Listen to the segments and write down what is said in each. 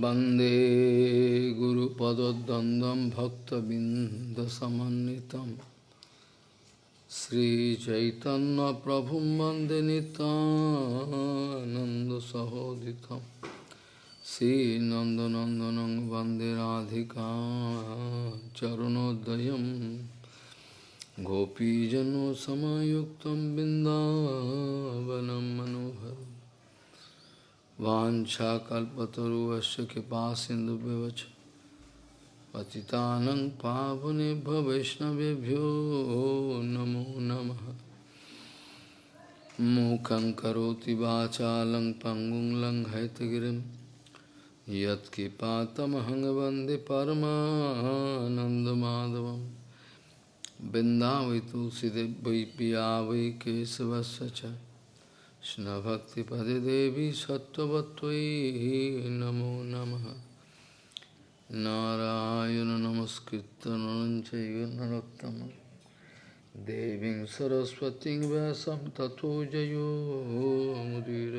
वंदे गुरुपदद्वन्द्वं भक्तबिन्दसमन्वितं। श्रीचैतन्यप्रभुं वंदे नितानन्दसहोदितं श्रीनन्दनन्दनं वंदे राधिका चरुणोदयं। गोपीजनसमयुक्तं बिन्दावनं मनोहरम्। वाञ्छाकल्पतरुवस्य कृपा सिन्धुव्यवच पतितानं पावनेभ्यो वैष्णवेभ्यो नमो नमः। मूकं करोति वाचालं पङ्गुं लङ्घयतगिरिं। यत्कृपातमहं वंदे परमानन्दमाधवं बिन्दावै पिया वै केशवस्य च। কৃষ্ণভক্তিপদে দেবী সত্যবত্তই নমো নম। নারায়ণ নমস্কৃত নরঞ্চৈনোত্তম দেবী সরস্বতী ব্যাসম তথো জয়োমুদীর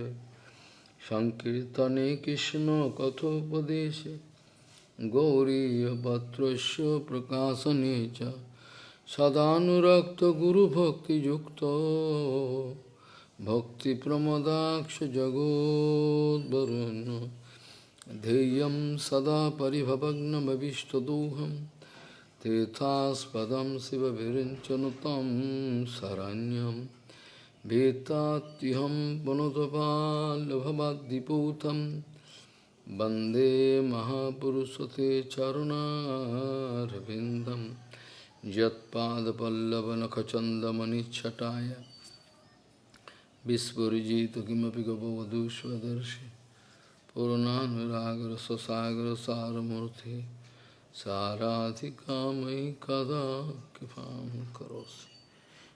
সংকীর্তনে কৃষ্ণ কথোপদেশে গৌরীপত্র প্রকাশনে সদানুরক্ত গুরুভক্তিযুক্ত। Bhakti Pramodaksha Jagod Varun Deyam Sada Paribhavagnam Avishtaduham. Tetaspadam Siva Virinchanutam Saranyam. Vetatiham Panotapal Bhavadiputam Bande Mahapurusate Charuna Ravindam Jatpada Pallavanakachandamani manichataya Vispurijitu kimapi gabhavadu svadarshi Purananviragra sasagra saramurti Sarathikamayi kada kipam karosi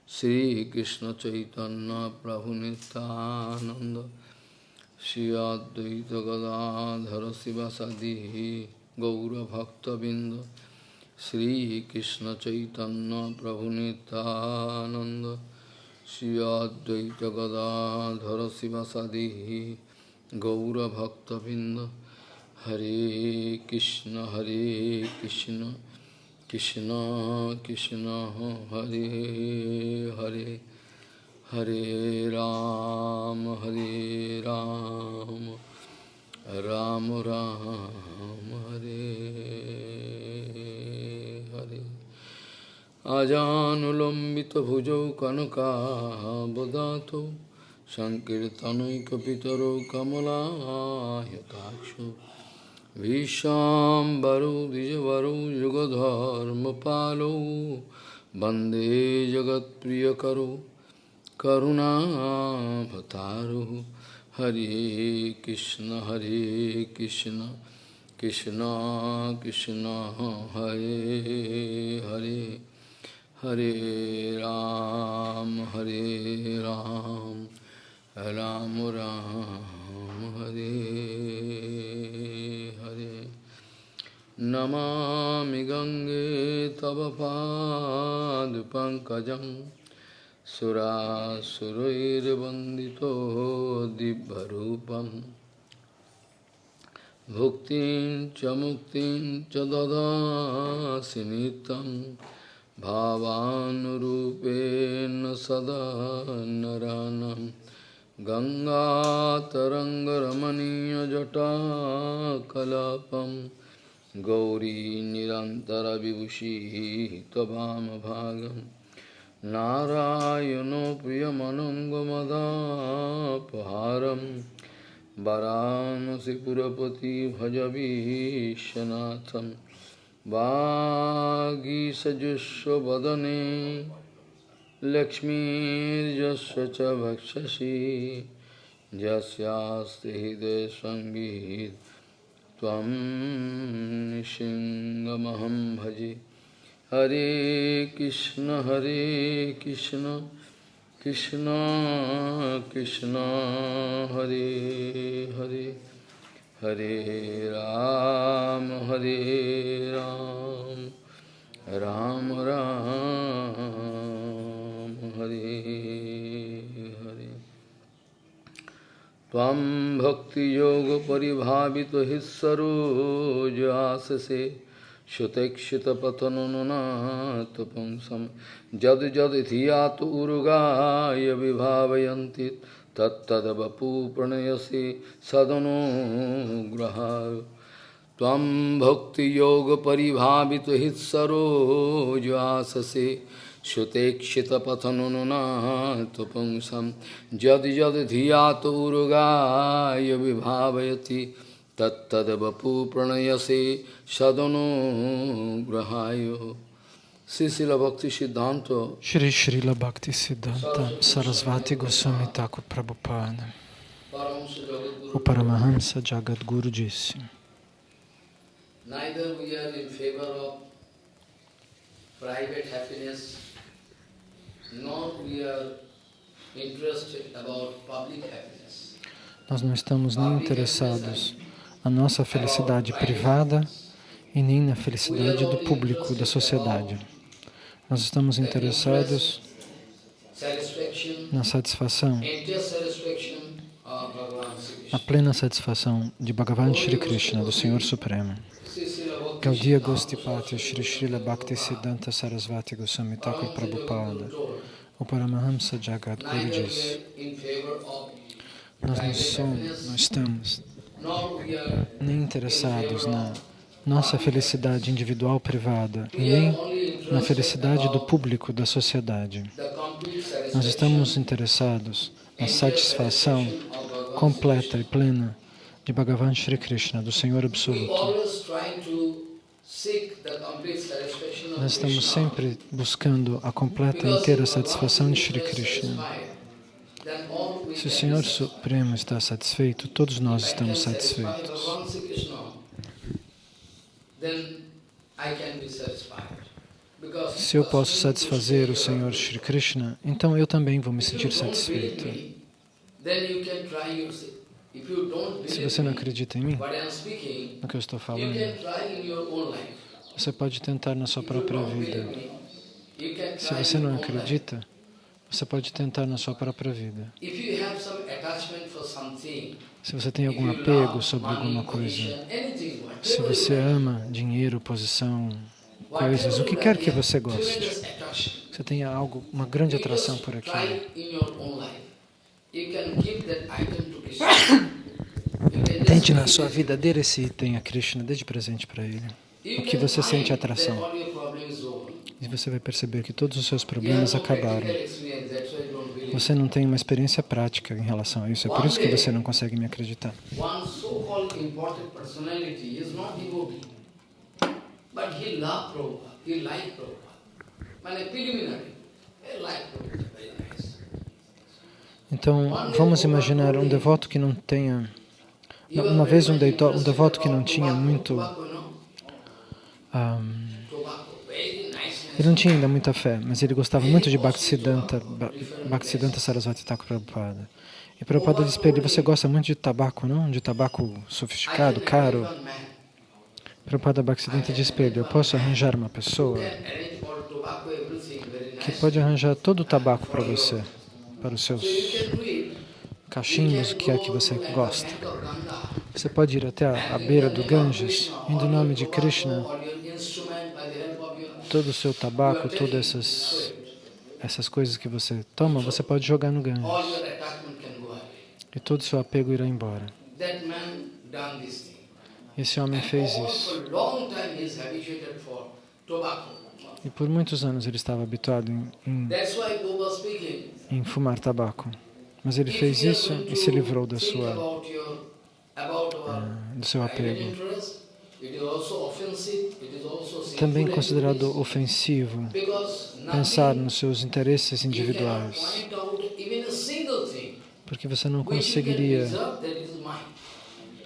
Sri Krishna Chaitanya Prabhu Nityananda Shri Advaita Gadadhara Sivasadihi Gaura Bhakta Binda Sri Krishna Chaitanya Prabhu Nityananda श्रीअद्वैतगदाधर शिवसदी गौरभक्तबिंद हरे कृष्ण हरे कृष्ण कृष्ण कृष्ण, हरे हरे हरे राम हरे राम राम राम, हरे। अजानुलम्बितभुजौ कनकाबदातौ सङ्कीर्तनैकपितरौ कमलायताक्षौ भीष्माम्बरौ द्विजवरौ युगधर्मपालौ वंदे जगत्प्रियकरौ करुणाभतारुः हरे कृष्ण हरे कृष्ण कृष्ण कृष्ण, हरे हरे। हरे राम हरे राम राम राम, हरे हरे। नमामि गङ्गे तव पादपङ्कजं सुरासुरैर्वन्दितो दिव्यरूपं। भुक्तिं च मुक्तिं च ददासि नित्यम्। भावानुरूपेण सदा नरानं गङ्गातरङ्गरमणीयजटाकलापं गौरी निरन्तरविभूषिः त्ववामभागं नारायणो प्रियमनङ्गमदापहारं वरानसिपुरपति भजवीशनाथम् सजुस्वदने लक्ष्मीजस्व च भक्षसी जस्यास्ति हृदय संगीत तम सिंहमहम भजे। हरे कृष्ण हरे कृष्ण कृष्ण कृष्ण, हरे हरे। हरे राम हरे राम। राम राम, हरे हरे। तम भक्ति योग परिभावित तो सरोज आस से त्वं भक्तियोगपरिभावितो जद जद धिया तो उगा यातु तत्द बपू प्रणयसी प्रणयसि सदनुग्रहाय। तम भक्ति योग परिभावित तो हित सरोजवास से त्वं भक्तियोगपरिभावितहित्सरोजाससे श्रुतेक्षितपथनुनाथपुंसं जद जद धिया तौरुगाय तत्द बपू प्रणयसे सदनो ग्रहाय। श्री शिल भक्ति सिद्धांत। श्री श्रील भक्ति सिद्धांत सरस्वती गोस्वामी ठाकुर प्रभुपाद। O गुरु जी Singh. Neither we are in favor of private happiness nós não estamos nem interessados na nossa felicidade privada e nem na felicidade do público, da sociedade. Nós estamos interessados na satisfação, na plena satisfação de Bhagavan Shri Krishna, do Senhor Supremo. Gaudiya Gostipati Shri Srila Bhakti Siddhanta Sarasvati Goswami Thakur Prabhupada o Paramahamsa Jagadguru diz nós não somos, não estamos nem interessados na nossa felicidade individual privada e nem na felicidade do público, da sociedade. Nós estamos interessados na satisfação completa e plena de Bhagavan Shri Krishna, do Senhor Absoluto. Nós estamos sempre buscando a completa e inteira satisfação de Shri Krishna. Se o Senhor Supremo está satisfeito, todos nós estamos satisfeitos. Se eu posso satisfazer o Senhor Shri Krishna, então eu também vou me sentir satisfeito. Se você não acredita em mim, no que eu estou falando, você pode tentar na sua própria vida. Se você não acredita, você pode tentar na sua própria vida. Se você tem algum apego sobre alguma coisa, se você ama dinheiro, posição, coisas, o que quer que você goste, você tenha algo, uma grande atração por aquilo, Tente na sua vida dar esse item a Krishna, dê de presente para ele. O que você sente atração. E você vai perceber que todos os seus problemas acabaram. Você não tem uma experiência prática em relação a isso. É por isso que você não consegue me acreditar. Então, vamos imaginar um devoto que não tenha... Uma vez um, deito, um devoto que não tinha muito... Um, ele não tinha ainda muita fé, mas ele gostava muito de Bhaktisiddhanta, Bhaktisiddhanta Sarasvati Thakur Prabhupada. E Prabhupada disse para ele, você gosta muito de tabaco, não? De tabaco sofisticado, caro? Prabhupada Bhaktisiddhanta disse para ele, eu posso arranjar uma pessoa que pode arranjar todo o tabaco para você para os seus cachimbos, o que é que você gosta. Você pode ir até a, a beira do Ganges, em nome de Krishna, todo o seu tabaco, todas essas, essas coisas que você toma, você pode jogar no Ganges. E todo o seu apego irá embora. Esse homem fez isso. E por muitos anos ele estava habituado em, em, em fumar tabaco. Mas ele fez isso e se livrou da sua, uh, do seu apego. Também considerado ofensivo pensar nos seus interesses individuais, porque você não conseguiria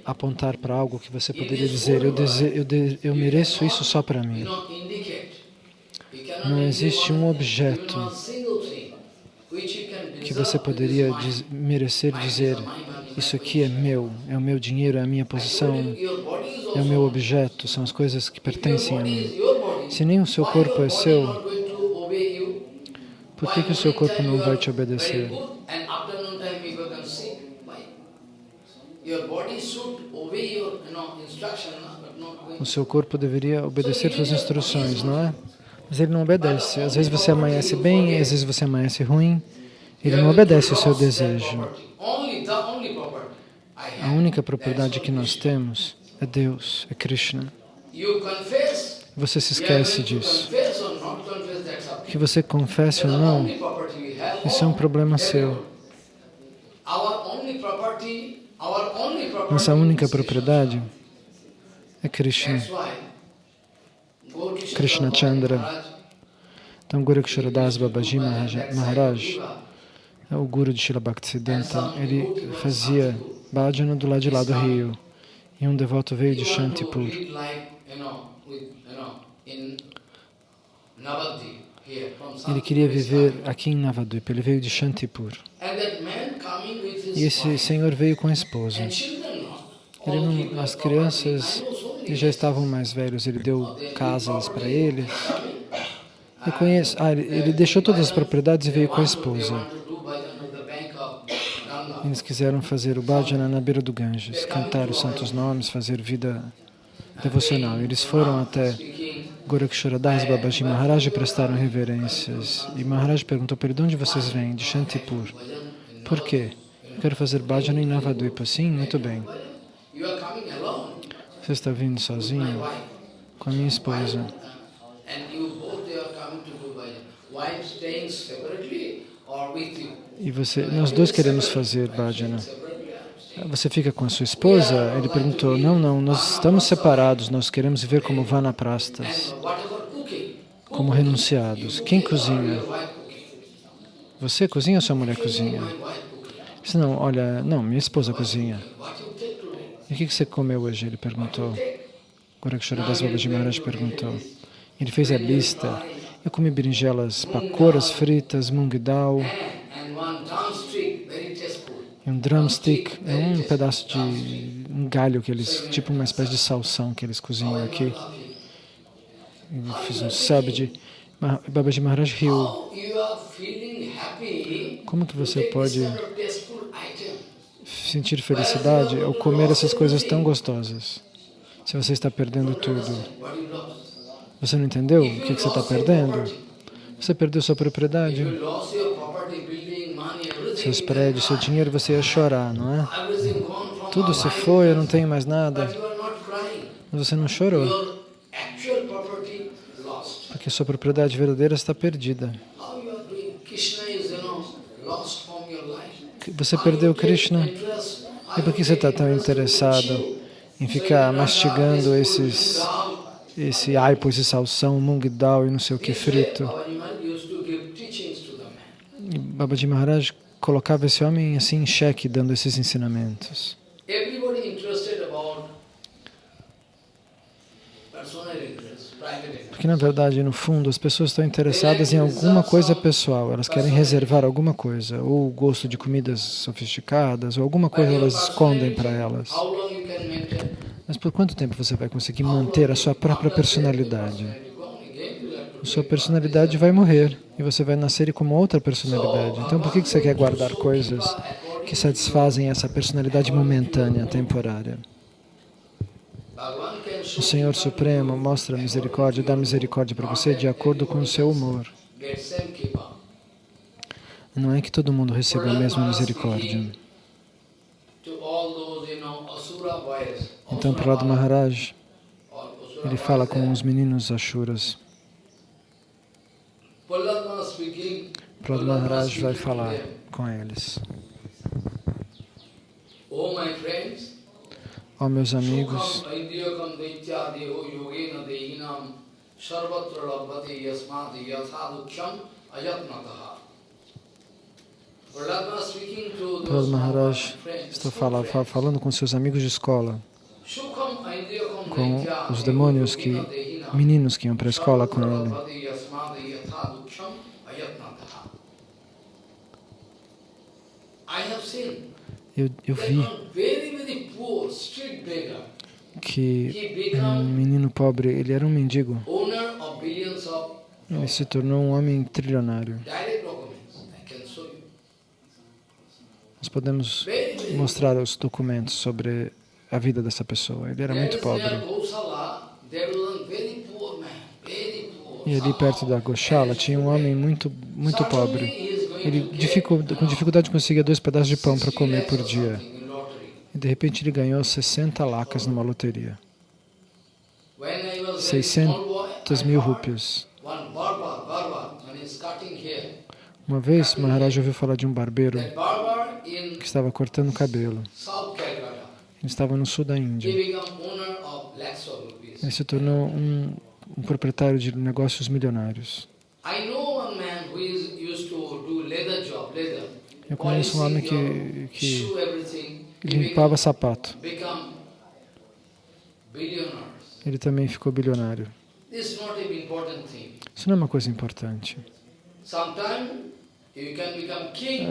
apontar para algo que você poderia dizer, eu, eu, eu mereço isso só para mim. Não existe um objeto que você poderia diz, merecer dizer isso aqui é meu, é o meu dinheiro, é a minha posição, é o meu objeto, são as coisas que pertencem a mim. Se nem o seu corpo é seu, por que, que o seu corpo não vai te obedecer? O seu corpo deveria obedecer suas instruções, não é? Mas ele não obedece. Às vezes você amanhece bem, às vezes você amanhece ruim. Ele não obedece o seu desejo. A única propriedade que nós temos é Deus, é Krishna. Você se esquece disso. Que você confesse ou não, isso é um problema seu. Nossa única propriedade é Krishna. Krishna Chandra. Então, Guru Ksharadas Babaji Maharaj, é o guru de Srila Bhaktisiddhanta, ele fazia bhajana do lado de lá do rio. E um devoto veio de Shantipur. Ele queria viver aqui em Navadvipa, ele veio de Shantipur. E esse senhor veio com a esposa. Não, as crianças eles já estavam mais velhos, ele deu casas para eles. Ah, ele, ele deixou todas as propriedades e veio com a esposa. Eles quiseram fazer o bhajana na beira do Ganges, cantar os santos nomes, fazer vida devocional. Eles foram até Goraksharadas Babaji Maharaj e prestaram reverências. E Maharaj perguntou para ele, de onde vocês vêm? De Shantipur. Por quê? Quero fazer bhajana em Navadvipa. Sim, muito bem. Você está vindo sozinho com a minha esposa. E você, nós dois queremos fazer bhajana. Você fica com a sua esposa? Ele perguntou, não, não, nós estamos separados, nós queremos viver como vanaprastas, como renunciados. Quem cozinha? Você cozinha ou sua mulher cozinha? Disse, não, olha, não, minha esposa cozinha. E o que você comeu hoje? Ele perguntou. Goraksharadas Babaji Maharaj perguntou. Ele fez a lista. Eu comi berinjelas pacoras fritas, mung dal, e um drumstick, é um pedaço de um galho que eles, tipo uma espécie de salsão que eles cozinham aqui. Eu fiz um sabji. Babaji Maharaj riu. Como que você pode sentir felicidade ao comer essas coisas tão gostosas? Se você está perdendo tudo. Você não entendeu o que, que você está perdendo? Você perdeu sua propriedade, seus prédios, seu dinheiro, você ia chorar, não é? Tudo se foi, eu não tenho mais nada. Mas você não chorou, porque sua propriedade verdadeira está perdida. Você perdeu Krishna. E por que você está tão interessado em ficar mastigando esses, esse aipo, esse salsão, mung dal e não sei o que frito? E Babaji Maharaj colocava esse homem assim em xeque, dando esses ensinamentos. Porque, na verdade, no fundo, as pessoas estão interessadas em alguma coisa pessoal, elas querem reservar alguma coisa, ou o gosto de comidas sofisticadas, ou alguma coisa elas escondem para elas. Mas por quanto tempo você vai conseguir manter a sua própria personalidade? A sua personalidade vai morrer e você vai nascer como outra personalidade. Então, por que você quer guardar coisas que satisfazem essa personalidade momentânea, temporária? O Senhor Supremo mostra misericórdia, dá misericórdia para você de acordo com o seu humor. Não é que todo mundo receba a mesma misericórdia. Então, Prahlad Maharaj, ele fala com os meninos Ashuras. Prahlad Maharaj vai falar com eles. Ó oh, meus amigos, Prahlad Maharaj está falando, falando com seus amigos de escola, com os demônios que, meninos que iam para a escola com ele. Eu, eu vi que um menino pobre, ele era um mendigo. Ele se tornou um homem trilionário. Nós podemos mostrar os documentos sobre a vida dessa pessoa. Ele era muito pobre. E ali perto da Goshala tinha um homem muito, muito pobre. Ele to get dificu- com dificuldade conseguia dois pedaços de pão para 60 comer por or dia. E de repente ele ganhou 60 lacas numa loteria. When I was very small boy, 600 I mil hair, Uma vez, Maharaj ouviu falar de um barbeiro que estava cortando cabelo. Ele estava no sul da Índia. Ele se tornou um, um proprietário de negócios milionários. I know one man who is used to do leather job, leather. Eu conheço um homem que, que limpava sapato. Ele também ficou bilionário. Isso não é uma coisa importante.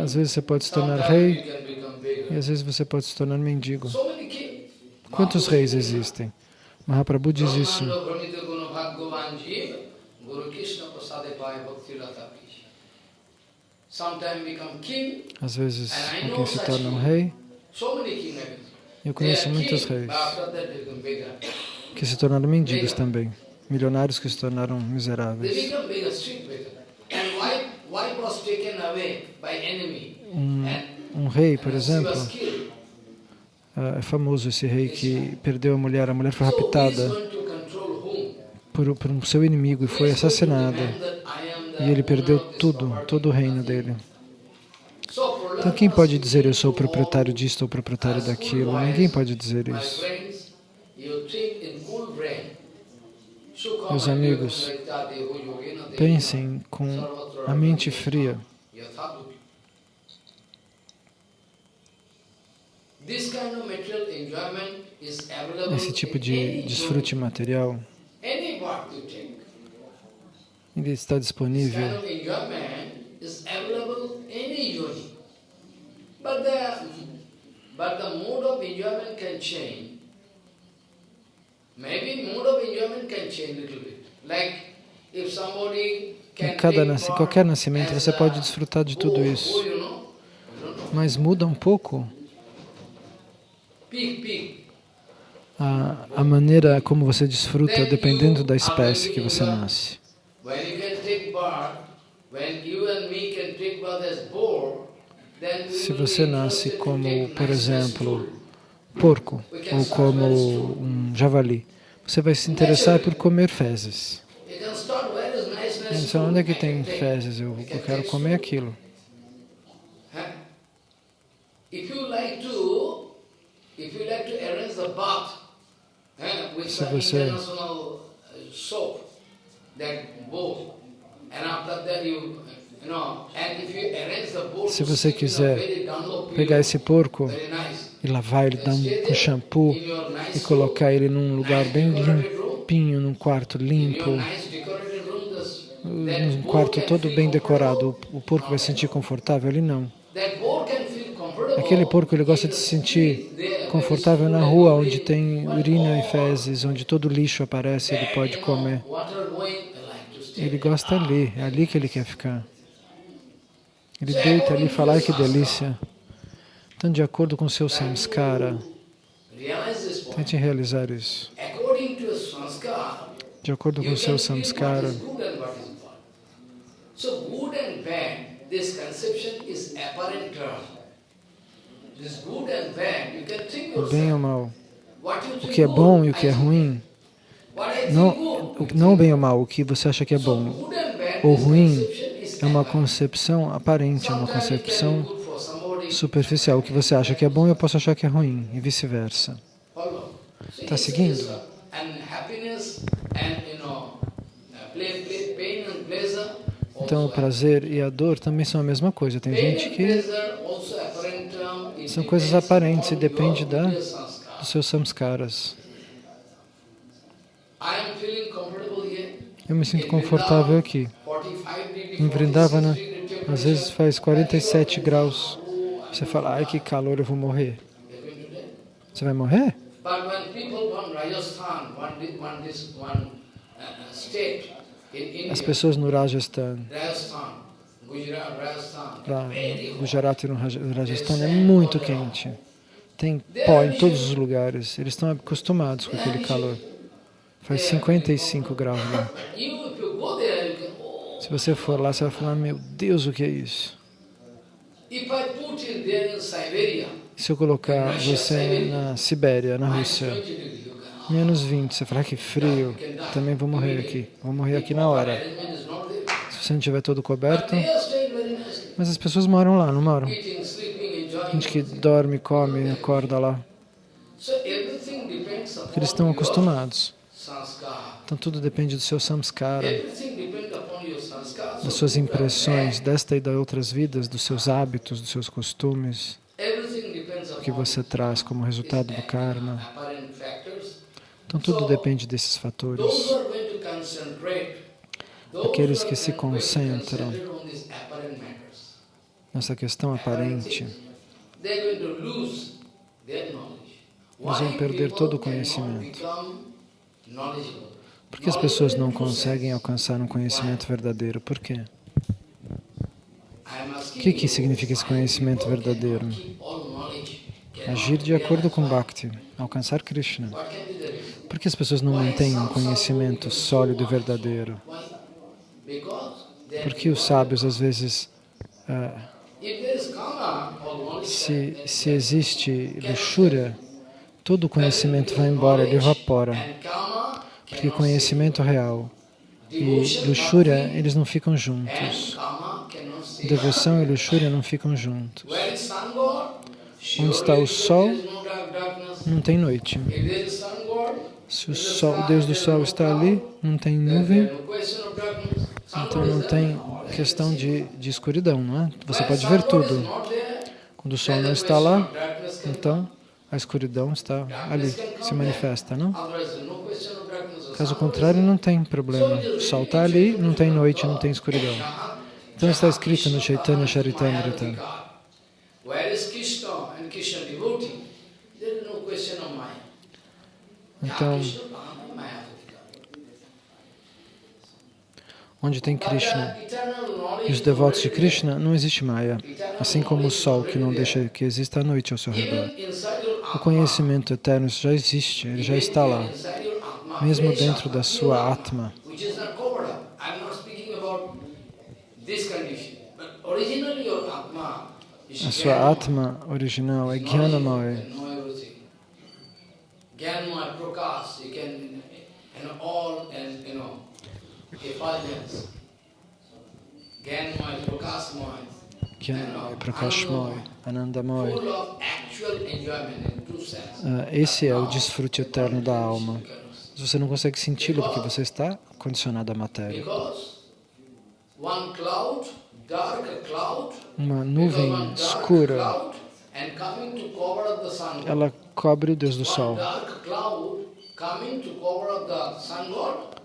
Às vezes você pode se tornar rei e às vezes você pode se tornar mendigo. Quantos reis existem? Mahaprabhu diz isso. Às vezes alguém se torna um rei. Eu conheço muitos reis que se tornaram mendigos também. Milionários que se tornaram miseráveis. Um, um rei, por exemplo, ah, é famoso esse rei que perdeu a mulher. A mulher foi raptada por, por um seu inimigo e foi assassinada. E ele perdeu tudo, todo o reino dele. Então quem pode dizer eu sou o proprietário disto ou proprietário daquilo? Ninguém pode dizer isso. Meus amigos, Pensem com a mente fria. Esse tipo de desfrute material, ele está disponível. But the, but the mode of enjoyment can change. Somebody Em cada part qualquer nascimento as você pode desfrutar de tudo isso, mas muda um pouco? A, a maneira como você desfruta dependendo da espécie que você nasce. When you can take birth, when you and me can take birth as we Se você nasce como, por exemplo, porco ou como um javali, você vai se interessar por comer fezes. Então, onde é que tem fezes? Eu, eu quero comer aquilo. Se você- Se você quiser Pegar esse porco e lavar ele dar um, shampoo e colocar ele num lugar bem limpinho, num quarto limpo, num quarto todo bem decorado. O, porco vai se sentir confortável? Ele não. Aquele porco ele gosta de se sentir confortável na rua, onde tem urina e fezes, onde todo lixo aparece, ele pode comer. Ele gosta ali, é ali que ele quer ficar. Ele deita ali e fala, ai que delícia. Então, de acordo com seu samskara, tente realizar isso. De acordo com seu samskara, is good and what is bad. So good and bad, this conception is apparent term. This good and bad, you can think o bem ou o mal, o que é bom e o que é ruim, não, não o bem ou o mal, o que você acha que é bom. ou ruim é uma concepção aparente, é uma concepção superficial. O que você acha que é bom, eu posso achar que é ruim, e vice-versa. Tá it's- seguindo? it's, uh, And happiness and, you know, uh, play, play, pain and pleasure Então, o prazer e a dor também são a mesma coisa. Tem gente que são coisas aparentes e depende da, dos seus samskaras. Eu me sinto In confortável aqui. 45 degree, Em Vrindavana, 46 degree às vezes faz 47 graus. Você fala, ai que calor, eu vou morrer. Você vai morrer? But when people from Rajasthan, one, one, this, one uh, state As pessoas no Rajasthan, Rajasthan, Gujarat, e no Rajasthan, é muito quente. tem pó em todos os lugares. Eles estão acostumados com aquele calor. Faz 55 graus lá. Se você for lá, você vai falar, meu Deus, o que é isso? Se eu colocar você na Sibéria, na Rússia, menos 20, você falar que frio, também vou morrer aqui. Vou morrer aqui na hora. Se você não estiver todo coberto. Mas as pessoas moram lá, não moram? Gente que dorme, come, acorda lá. Porque eles estão acostumados. Então tudo depende do seu samskara, das suas impressões desta e das outras vidas, dos seus hábitos, dos seus costumes, o que você traz como resultado do karma. Então tudo depende desses fatores. Aqueles que se concentram nessa questão aparente, eles vão perder todo o conhecimento. Por que as pessoas não conseguem alcançar um conhecimento verdadeiro? Por quê? O que, que significa esse conhecimento verdadeiro? Agir de acordo com Bhakti, alcançar Krishna. Por que as pessoas não mantêm um conhecimento sólido e verdadeiro? Porque os sábios, às vezes, uh, se, se existe luxúria, todo o conhecimento vai embora, ele evapora. Porque conhecimento real e luxúria, eles não ficam juntos. Devoção e luxúria não ficam juntos. Onde está o sol, não tem noite. Se o, sol, o Deus do Sol está ali, não tem nuvem, então não tem questão de, de escuridão, não é? Você pode ver tudo. Quando o Sol não está lá, então a escuridão está ali, se manifesta, não? Caso contrário, não tem problema. O sol está ali, não tem noite, não tem escuridão. Então está escrito no Chaitanya Charitamrita. Então, onde tem Krishna e os devotos de Krishna, não existe Maya, assim como o sol que não deixa que exista a noite ao seu redor. O conhecimento eterno já existe, ele já está lá mesmo dentro da sua Atma. A sua Atma original é Jnanamaya. Jnanamaya Prakash, you can, and all, and, you know, effulgence. Jnanamaya Prakashmaya. Jnanamaya Prakashmaya, Anandamaya. Uh, esse é o desfrute eterno da alma. Você não consegue senti-lo porque você está condicionado à matéria. Uma nuvem escura, ela cobre o Deus do Sol.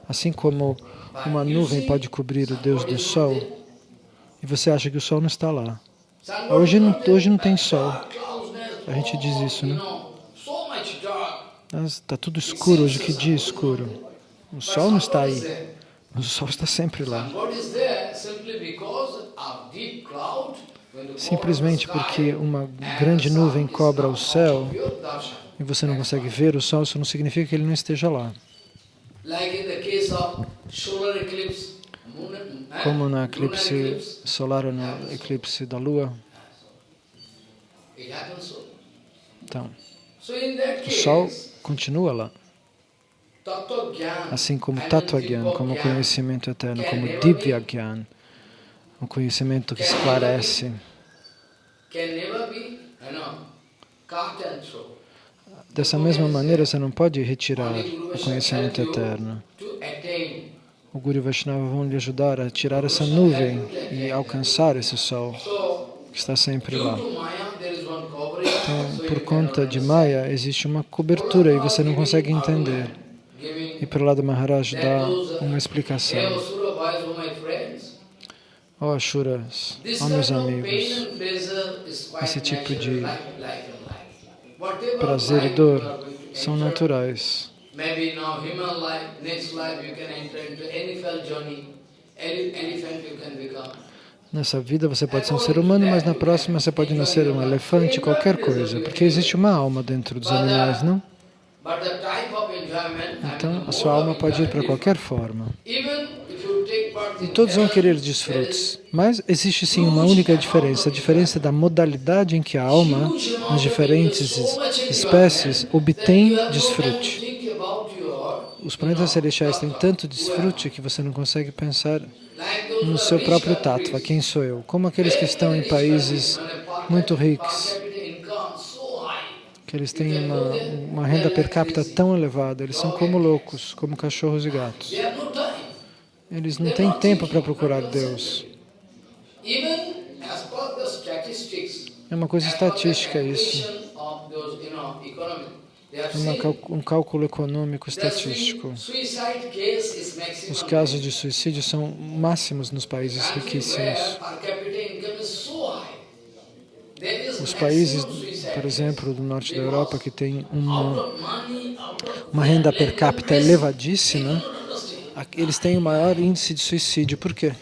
Assim como uma nuvem pode cobrir o Deus do Sol, e você acha que o Sol não está lá. Hoje não, hoje não tem Sol. A gente diz isso, né? Está tudo escuro hoje, que dia escuro. O sol não está aí. O sol está sempre lá. Simplesmente porque uma grande nuvem cobra o céu e você não consegue ver o sol, isso não significa que ele não esteja lá. Como no eclipse solar ou no eclipse da lua. Então, o sol continua lá. Assim como Tattva Gyan, como conhecimento eterno, como Divya Gyan, o conhecimento que esclarece. Dessa mesma maneira, você não pode retirar o conhecimento eterno. O Guru Vaishnava vão lhe ajudar a tirar essa nuvem e alcançar esse sol que está sempre lá. Então, por conta de Maya, existe uma cobertura e você não consegue entender. E Prahlada Maharaj dá uma explicação. Ó oh, Ashuras, ó oh, meus amigos, esse tipo de prazer e dor são naturais. Nessa vida você pode ser um ser humano, mas na próxima você pode nascer um elefante, qualquer coisa, porque existe uma alma dentro dos animais, não? Então, a sua alma pode ir para qualquer forma. E todos vão querer desfrutos. Mas existe sim uma única diferença, a diferença da modalidade em que a alma, nas diferentes espécies, obtém desfrute. Os planetas celestiais têm tanto desfrute que você não consegue pensar no seu próprio tattva, quem sou eu? Como aqueles que estão em países muito ricos, que eles têm uma, uma renda per capita tão elevada, eles são como loucos, como cachorros e gatos. Eles não têm tempo para procurar Deus. É uma coisa estatística isso. É um cálculo econômico estatístico. Os casos de suicídio são máximos nos países riquíssimos. Os países, por exemplo, do norte da Europa, que tem uma, uma renda per capita elevadíssima, eles têm o maior índice de suicídio. Por quê?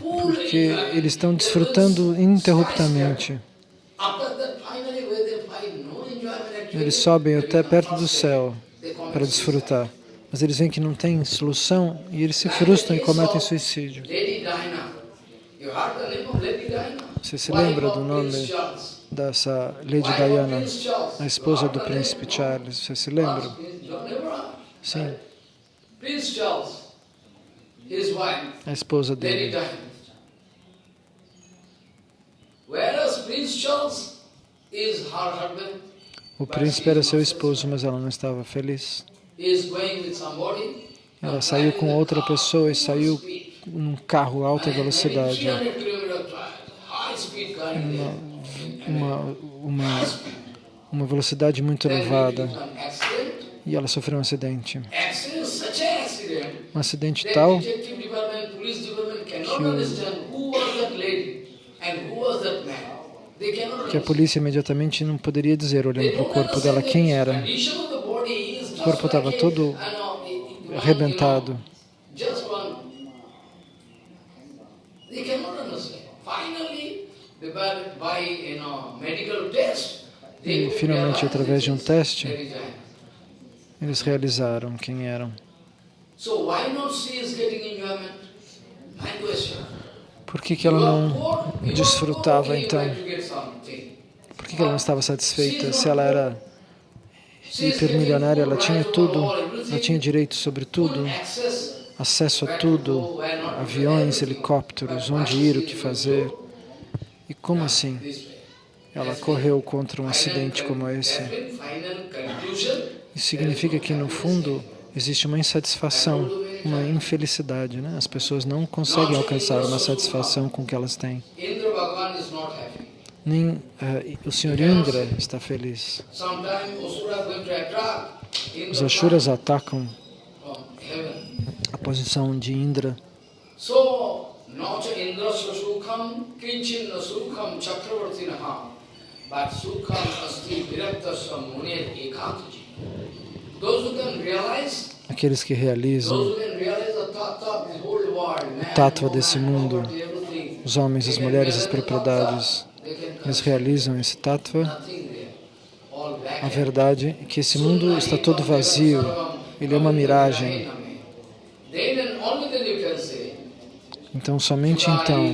Porque eles estão desfrutando ininterruptamente. Eles sobem até perto do céu para desfrutar, mas eles veem que não tem solução e eles se frustram e cometem suicídio. Você se lembra do nome dessa Lady Diana, a esposa do príncipe Charles? Você se lembra? Sim. A esposa dele. O príncipe era seu esposo, mas ela não estava feliz. Ela saiu com outra pessoa e saiu num carro alta velocidade. Uma, uma, uma, uma velocidade muito elevada. E ela sofreu um acidente. Um acidente tal que que a polícia imediatamente não poderia dizer, olhando para o corpo dela, quem era. O corpo estava todo arrebentado. E finalmente, através de um teste, eles realizaram quem eram. Por que, que ela não desfrutava então? Por que, que ela não estava satisfeita? Se ela era hipermilionária, ela tinha tudo, ela tinha direito sobre tudo, acesso a tudo, aviões, helicópteros, onde ir, o que fazer. E como assim? Ela correu contra um acidente como esse. Isso significa que, no fundo, existe uma insatisfação uma infelicidade. Né? As pessoas não conseguem alcançar uma satisfação com o que elas têm. Nem uh, o Senhor Indra está feliz. Os Ashuras atacam a posição de Indra. Those who can realize aqueles que realizam o tattva desse mundo, os homens, as mulheres, as propriedades, eles realizam esse tattva. A verdade é que esse mundo está todo vazio, ele é uma miragem. Então, somente então,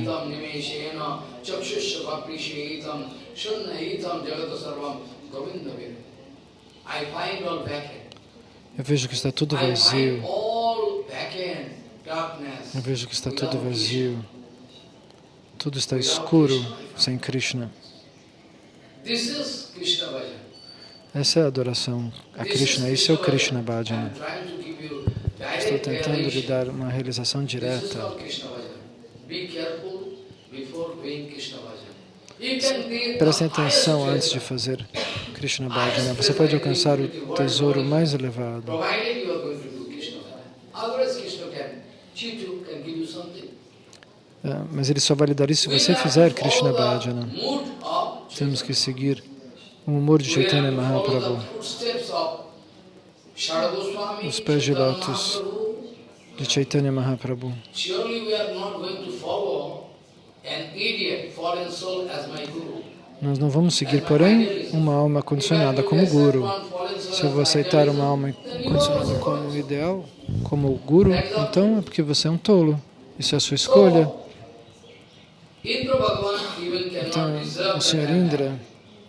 I find all vacant. Eu vejo que está tudo vazio. Eu vejo que está tudo vazio. Tudo está escuro sem Krishna. Essa é a adoração a Krishna. Isso é o Krishna Bhajana. Estou tentando lhe dar uma realização direta. Prestem atenção antes de fazer Krishna Bhajana. Você pode alcançar o tesouro mais elevado. É, mas ele só vai lhe dar isso se você fizer Krishna Bhajana. Temos que seguir o humor de Chaitanya Mahaprabhu. Os pés de lótus de Chaitanya Mahaprabhu. Nós não vamos seguir, porém, uma alma condicionada como guru. Se eu vou aceitar uma alma condicionada como ideal, como guru, então é porque você é um tolo. Isso é a sua escolha. Então, o Senhor Indra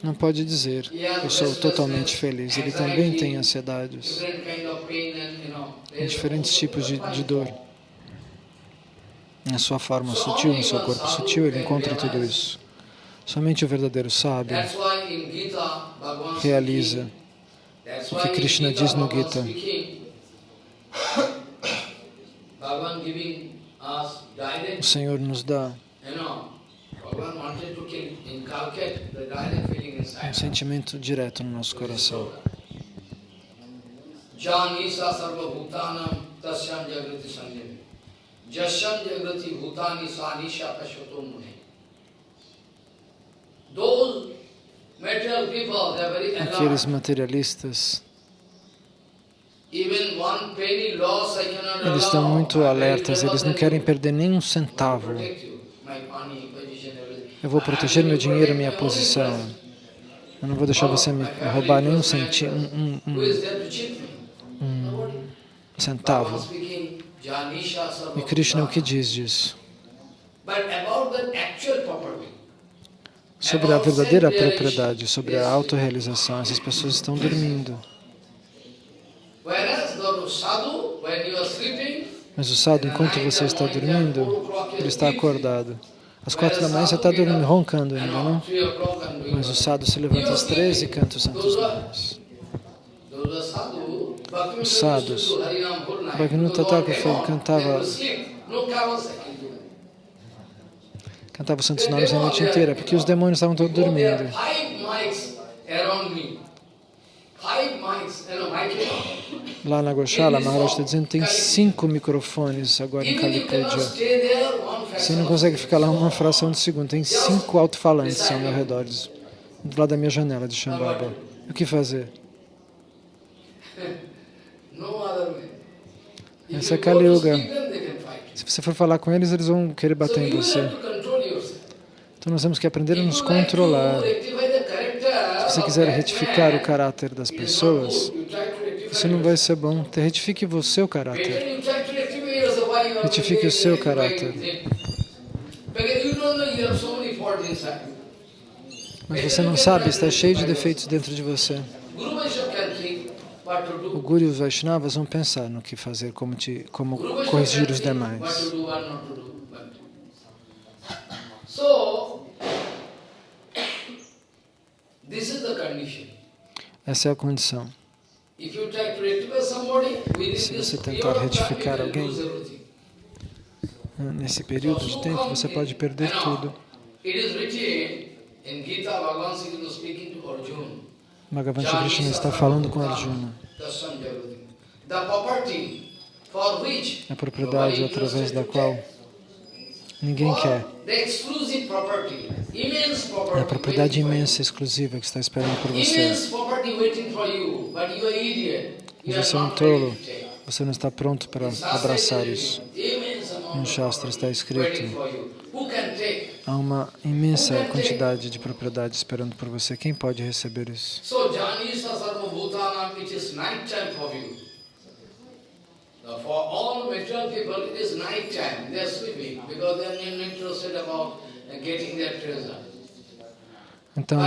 não pode dizer, eu sou totalmente feliz. Ele também tem ansiedades, diferentes tipos de, de dor. Na sua forma sutil, no seu corpo sutil, ele encontra tudo isso. Somente o verdadeiro sábio realiza o que Krishna diz no Gita. O Senhor nos dá um sentimento direto no nosso coração. Janisa sarva bhutanam tasyam jagrati sanjami. Bhutani. Aqueles materialistas eles estão muito alertas, eles não querem perder nem um centavo. Eu vou proteger meu dinheiro, minha posição. Eu não vou deixar você me roubar nem um, centi um, um, um centavo. E Krishna o que diz disso? Sobre a verdadeira propriedade, sobre a autorrealização, essas pessoas estão dormindo. Mas o sadhu, enquanto você está dormindo, ele está acordado. Às quatro da manhã você está dormindo, roncando ainda, não? Mas o sadhu se levanta às três e canta os santos nomes. Os sadhus, Bhagavatam Thakur cantava cantava os santos nomes a noite inteira, porque os demônios estavam todos dormindo. Lá na Goshala, Maharaj está dizendo que tem cinco microfones agora em Kalipuja. Você não consegue ficar lá uma fração de segundo. Tem cinco alto-falantes ao meu redor, do lado da minha janela de Shambhava. O que fazer? Essa é Kali Yuga. Se você for falar com eles, eles vão querer bater em você. Então nós temos que aprender a nos controlar. Se você quiser retificar o caráter das pessoas, isso não vai ser bom. Retifique você o caráter. Retifique o seu caráter. Mas você não sabe, está cheio de defeitos dentro de você. O Guru e os Vaishnavas vão pensar no que fazer, como, te, como corrigir os demais. Essa é a condição. Se você tentar retificar alguém, nesse período de tempo, você pode perder tudo. Bhagavan Krishna está falando com Arjuna. A propriedade através da qual ninguém quer. É a propriedade imensa, exclusiva que está esperando por você. Mas você é um tolo, você não está pronto para abraçar isso. No Shastra está escrito, há uma imensa quantidade de propriedade esperando por você. Quem pode receber isso? For all material people, it is night time. They are sleeping because they are not interested about getting their treasure. Então,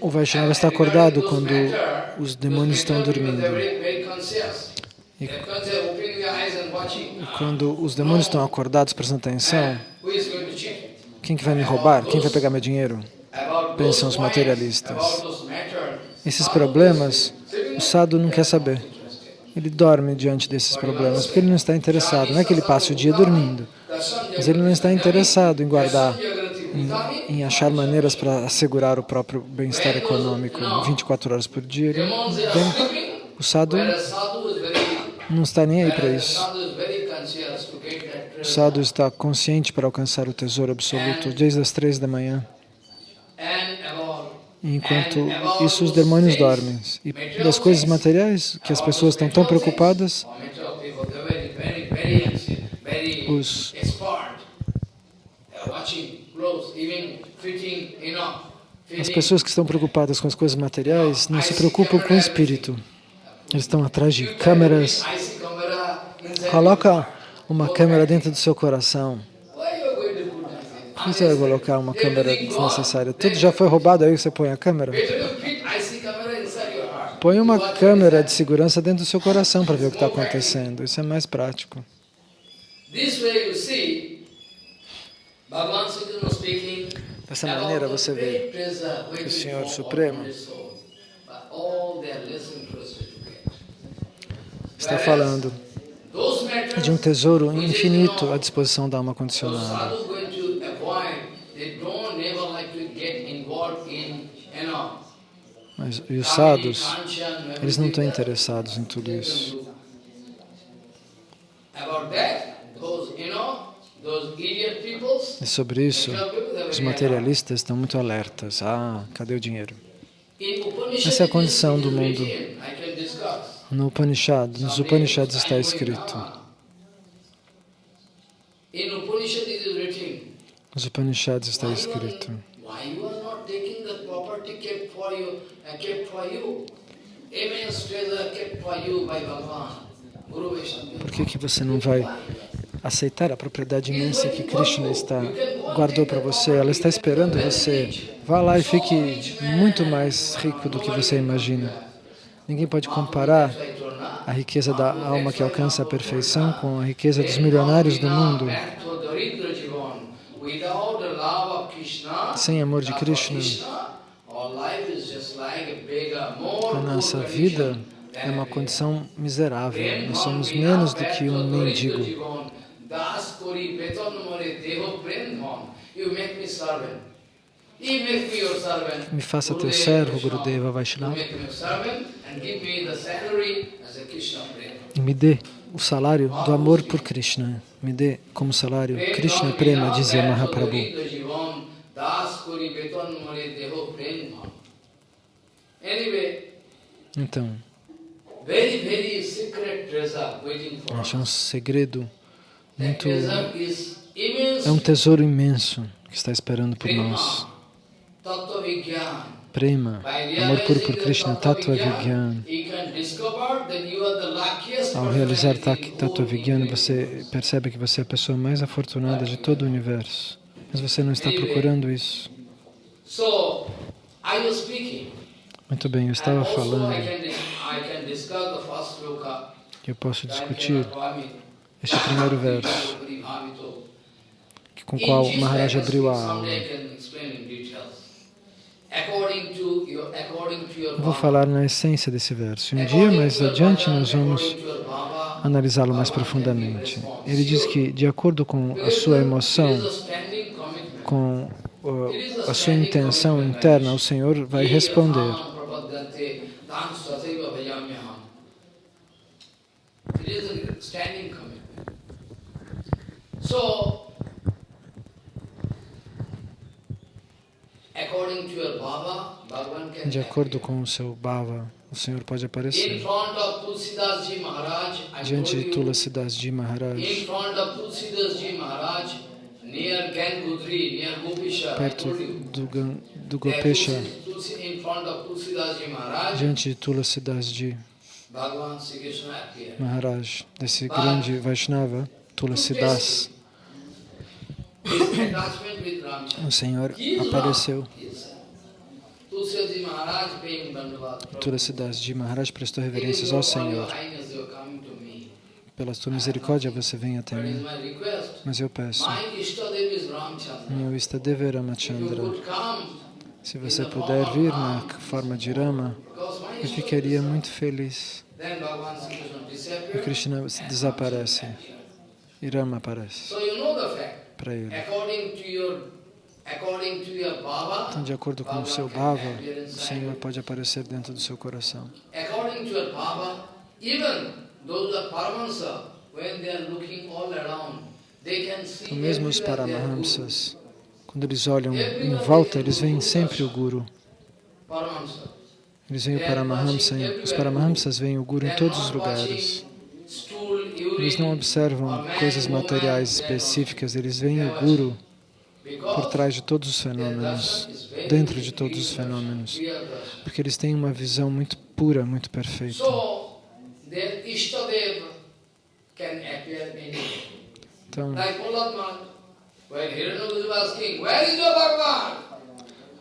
o Vaishnava está acordado quando os demônios estão dormindo. E quando os demônios estão acordados, prestando atenção, quem que vai me roubar? Quem vai pegar meu dinheiro? Pensam os materialistas. Esses problemas, o sadhu não quer saber. Ele dorme diante desses problemas, porque ele não está interessado. Não é que ele passe o dia dormindo, mas ele não está interessado em guardar, em, em achar maneiras para assegurar o próprio bem-estar econômico 24 horas por dia. Ele, o sadhu não está nem aí para isso. O sadhu está consciente para alcançar o tesouro absoluto desde as três da manhã. Enquanto isso, os demônios dormem. E das coisas materiais, que as pessoas estão tão preocupadas, Os, as pessoas que estão preocupadas com as coisas materiais não se preocupam com o espírito. Eles estão atrás de câmeras. Coloca uma câmera dentro do seu coração. Por que você vai colocar uma câmera desnecessária? Tudo já foi roubado, aí você põe a câmera? Põe uma câmera de segurança dentro do seu coração para ver o que está acontecendo. Isso é mais prático. Dessa maneira você vê o Senhor Supremo está falando de um tesouro infinito à disposição da alma condicionada. Mas, os sadhus, eles não estão interessados em tudo isso. E sobre isso, os materialistas estão muito alertas. Ah, cadê o dinheiro? Essa é a condição do mundo. No Upanishad, nos Upanishads está escrito. Nos Upanishads está escrito. Por que, que você não vai aceitar a propriedade imensa que Krishna está, guardou para você? Ela está esperando você. Vá lá e fique muito mais rico do que você imagina. Ninguém pode comparar a riqueza da alma que alcança a perfeição com a riqueza dos milionários do mundo. Sem amor de Krishna, a nossa vida é uma condição miserável. Nós somos menos do que um mendigo. Me faça teu servo, Gurudeva Vaishnava, e me dê o salário do amor por Krishna. Me dê como salário Krishna Prema, dizia Mahaprabhu. Então, é um segredo muito... É um tesouro imenso que está esperando por nós. Prema, amor puro por Krishna, Tattva Vigyan. Ao realizar Tattva Vigyan, você percebe que você é a pessoa mais afortunada de todo o universo. Mas você não está procurando isso. Muito bem, eu estava falando eu posso discutir este primeiro verso, com o qual Maharaj abriu a aula. Vou falar na essência desse verso. Um dia mais adiante nós vamos analisá-lo mais profundamente. Ele diz que, de acordo com a sua emoção, com a sua intenção interna, o Senhor vai responder. De acordo com o seu Bhava, o Senhor pode aparecer. Diante de Tulasidas Ji Maharaj, perto do, do Gopesha, diante de Tulasidas Ji Maharaj, desse grande Vaishnava, Tulasidas, o Senhor apareceu. Tulasidas de Maharaj prestou reverências ao Senhor. Pela tua misericórdia você vem até mim. Mas eu peço, meu Istadeva Ramachandra, se você puder vir na forma de Rama, eu ficaria muito feliz. E Krishna desaparece. E Rama aparece para ele. Então, de acordo com o seu bhava, o Senhor pode aparecer dentro do seu coração. Então, mesmo os Paramahamsas, quando eles olham em volta, eles veem sempre o Guru. Eles veem o Paramahamsa, os Paramahamsas veem o Guru em todos os lugares. Eles não observam coisas materiais específicas, eles veem o Guru por trás de todos os fenômenos, dentro de todos os fenômenos, porque eles têm uma visão muito pura, muito perfeita. Então,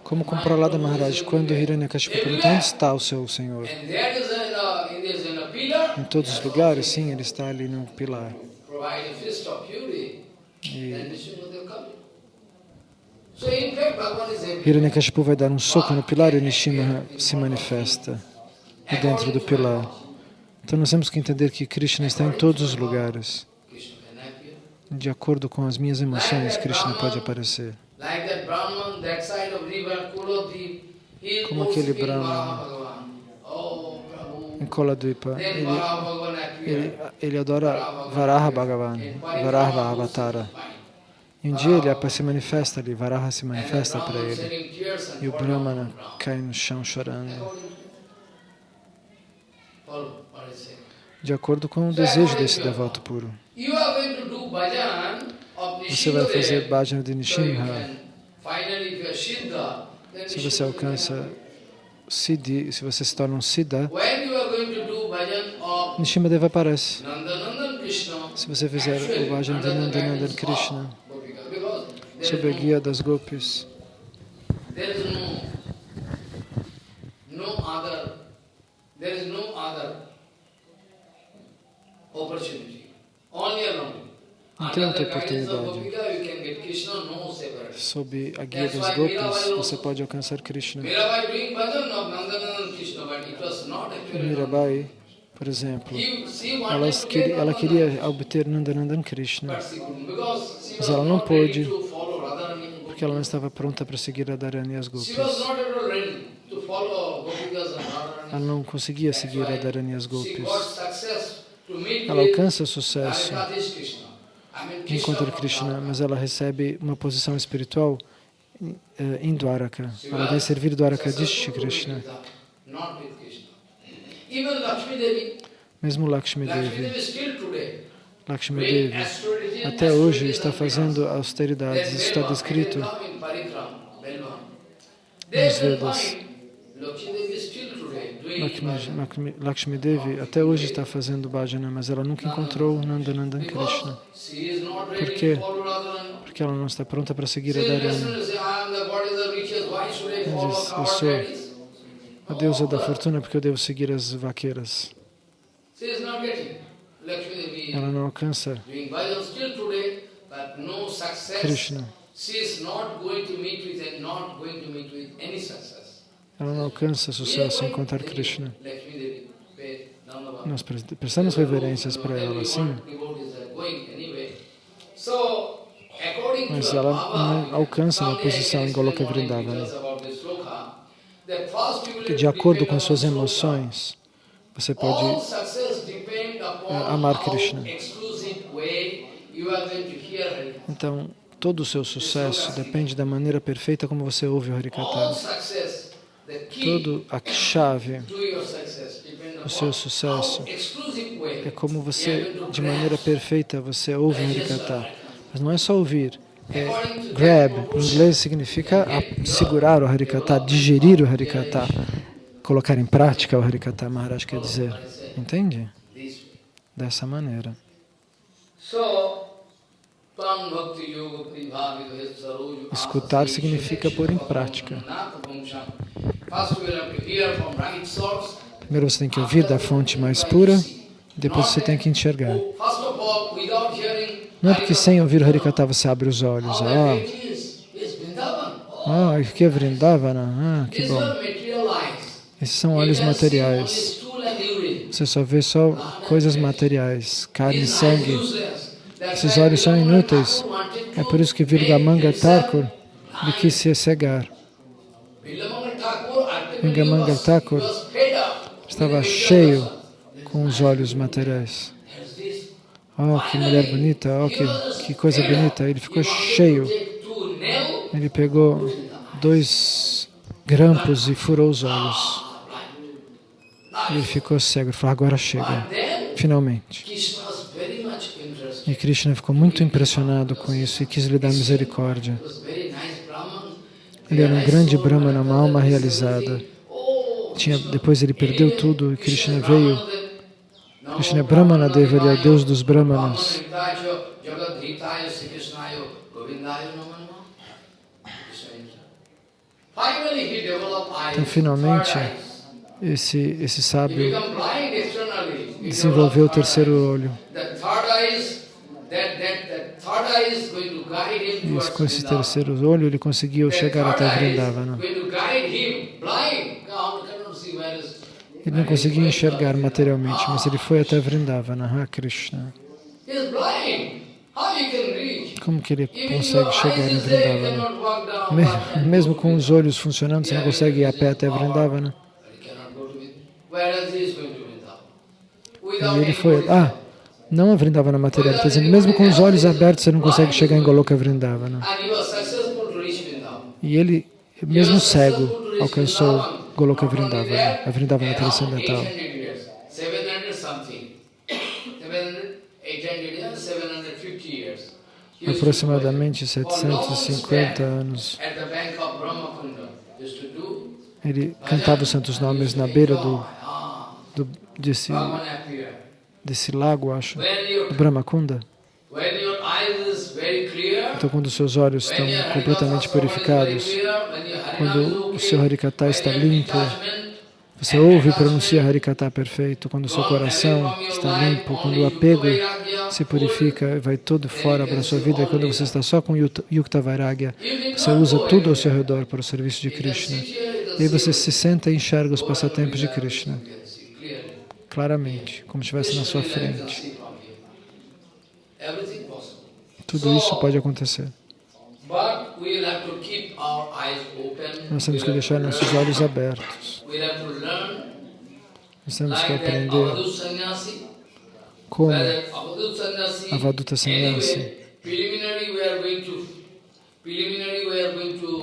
como com Prahlada Maharaj, quando Hiranyakashipu pergunta onde está o seu Senhor? Em todos os lugares, sim, ele está ali no pilar. E Hiranyakashipu vai dar um soco no pilar e Nishima se manifesta dentro do pilar. Então nós temos que entender que Krishna está em todos os lugares. De acordo com as minhas emoções, Krishna pode aparecer. Como aquele Brahman em Koladvipa, ele, ele, ele adora Varaha Bhagavan, Varaha Avatara. E um dia ele se manifesta ali, Varaha se manifesta para ele. E o Brahmana cai no chão chorando. De acordo com o desejo desse devoto puro. Você vai fazer bhajan de Nishimha. Se você alcança Siddhi, se você se torna um Siddha, Nishimadeva aparece. Se você fizer o bhajan de Nandanandan Krishna, sob a guia das gopis. Não tem outra oportunidade. Sob a guia dos gopis, você pode alcançar Krishna. Mirabai, por exemplo, ela, ela queria obter Nandanandan Krishna, mas ela não pôde porque ela não estava pronta para seguir a Dharani e as Gopis. Ela não conseguia seguir a Dharani e as Gopis. Ela alcança sucesso. Encontra Krishna, mas ela recebe uma posição espiritual eh, em Dwaraka. Ela vai servir Dwarakadish Krishna. Mesmo Lakshmi Devi. Lakshmi Devi até hoje está fazendo austeridades. Isso está descrito nos Vedas. Lakshmi, Lakshmi Devi até hoje está fazendo bhajana, mas ela nunca encontrou Nandanandan Krishna. Por quê? Porque ela não está pronta para seguir a Dharana. Ela diz, eu sou a deusa da fortuna porque eu devo seguir as vaqueiras. Ela não alcança Krishna. Ela não alcança sucesso sem encontrar Krishna. Nós prestamos reverências para ela, sim. Mas ela não alcança uma posição em Goloka Vrindavana. Que de acordo com suas emoções, você pode é, amar Krishna. Então, todo o seu sucesso depende da maneira perfeita como você ouve o Harikata. Todo a chave do seu sucesso é como você, de maneira perfeita, você ouve o Harikata. Mas não é só ouvir, é grab, em inglês significa segurar o Harikata, digerir o Harikata, colocar em prática o Harikata, Maharaj quer dizer. Entende? dessa maneira. Escutar significa pôr em prática. Primeiro você tem que ouvir da fonte mais pura, depois você tem que enxergar. Não é porque sem ouvir o Harikata você abre os olhos. Ah, ah que é Vrindavana? Ah, que bom. Esses são olhos materiais. Você só vê só coisas materiais, carne e sangue. Esses olhos são inúteis. É por isso que Virgamanga Thakur lhe quis se cegar. Virgamanga Thakur estava cheio com os olhos materiais. Oh, que mulher bonita, oh, que, que coisa bonita. Ele ficou cheio. Ele pegou dois grampos e furou os olhos. Ele ficou cego, ele falou, agora chega, finalmente. E Krishna ficou muito impressionado com isso e quis lhe dar misericórdia. Ele era um grande Brahmana, uma alma realizada. Tinha, depois ele perdeu tudo e Krishna veio. Krishna Brahmana Deva, ele é o Deus dos Brahmanas. Então, finalmente, esse, esse sábio desenvolveu o terceiro olho. E com esse terceiro olho ele conseguiu chegar até Vrindavana. Ele não conseguia enxergar materialmente, mas ele foi até Vrindavana, Ha Krishna. Como que ele consegue chegar em Vrindavana? Mesmo com os olhos funcionando, você não consegue ir a pé até Vrindavana? E ele foi... Ah, não a Vrindavana material, está dizendo, mesmo com os olhos abertos, você não consegue chegar em Goloka Vrindavana. E ele, mesmo cego, alcançou Goloka Vrindavana, a Vrindavana transcendental. Aproximadamente 750 anos. Ele cantava os santos nomes na beira do, do desse, desse lago, acho, do Brahmakunda. Então, quando seus olhos estão completamente purificados, quando o seu Harikata está limpo, você ouve e pronuncia Harikata perfeito, quando o seu coração está limpo, quando o apego se purifica vai todo fora para a sua vida, e quando você está só com Yukta Vairagya, você usa tudo ao seu redor para o serviço de Krishna. E aí você se senta e enxerga os passatempos de Krishna claramente, como se estivesse na sua frente. Tudo isso pode acontecer. Nós temos que deixar nossos olhos abertos. Nós temos que aprender como Avaduta Sannyasi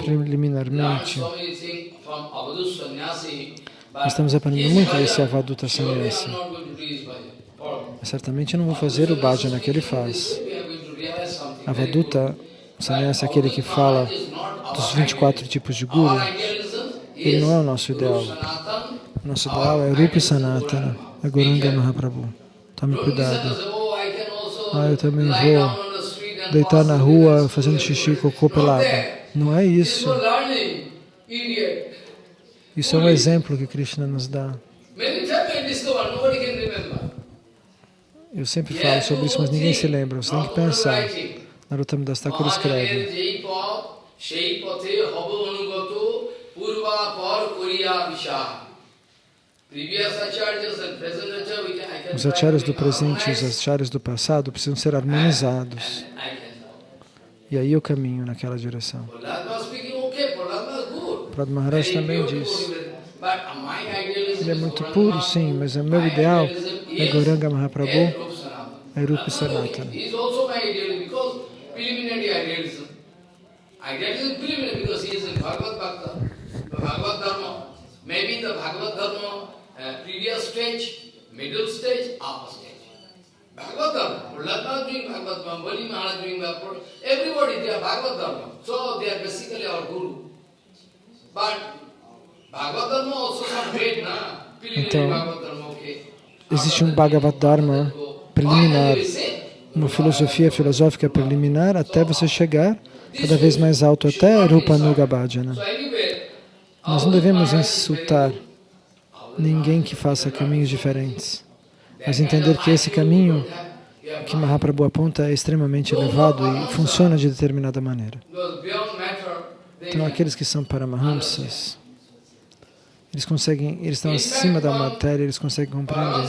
preliminarmente nós estamos aprendendo muito desse Avaduta Sannyasi. Mas certamente eu não vou fazer o bhajana que ele faz. Avaduta Sannyasi é aquele que fala dos 24 tipos de guru. Ele não é o nosso ideal. Nosso ideal é Rupi Sanatana, é Goranga Mahaprabhu. Tome cuidado. Ah, eu também vou deitar na rua fazendo xixi cocô pelado. Não é isso. Isso é um exemplo que Krishna nos dá. Eu sempre falo sobre isso, mas ninguém se lembra. Você tem que pensar. Narottam Das Thakur escreve. Os acharyas do presente e os acharyas do passado precisam ser harmonizados. E aí eu caminho naquela direção. Prabhupada Maharaj também disse. Ele é muito puro, sim, mas o meu ideal é Gauranga Mahaprabhu, é Rupa Sanatana. Maybe the Bhagavad Dharma uh, previous stage, middle stage, upper stage. Bhagavad Dharma, Prahlad doing Bhagavad Dharma, Bali Maharaj doing Bhagavad Dharma, everybody they are Bhagavad Dharma. So they are basically our guru. Então, existe um Bhagavad Dharma preliminar, uma filosofia filosófica preliminar até você chegar cada vez mais alto, até Rupanuga Bhajana. Nós não devemos insultar ninguém que faça caminhos diferentes, mas entender que esse caminho que Mahaprabhu aponta é extremamente elevado e funciona de determinada maneira. Então, aqueles que são Paramahamsas, eles conseguem, eles estão acima da matéria, eles conseguem compreender.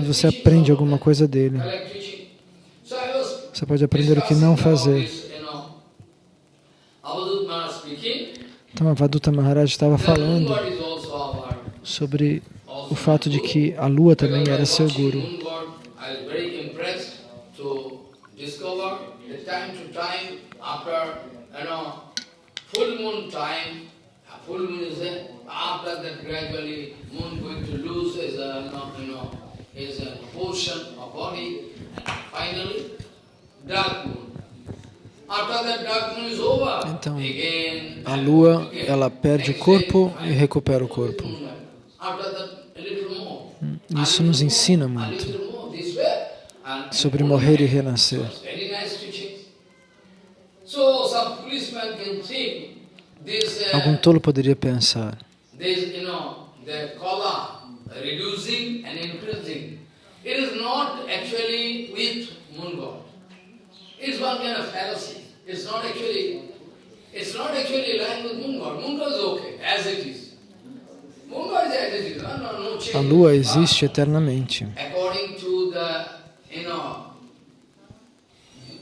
mas você aprende alguma coisa dele. Você pode aprender o que não fazer. Então, a Vaduta Maharaj estava falando sobre o fato de que a lua também era seu guru. full moon is there, after that gradually moon going to lose his, uh, you know, his uh, portion of body, and finally dark moon. Então, a lua, ela perde o corpo e recupera o corpo. Hum, isso nos ensina muito sobre morrer e renascer. Algum tolo poderia pensar It is not actually with moon god. It is one kind of fallacy. It's not actually, it's not actually lying with moon god. Moon god is okay, as it is. Moon god is as it is. No, no, no change. A lua existe eternamente. According to the, you know,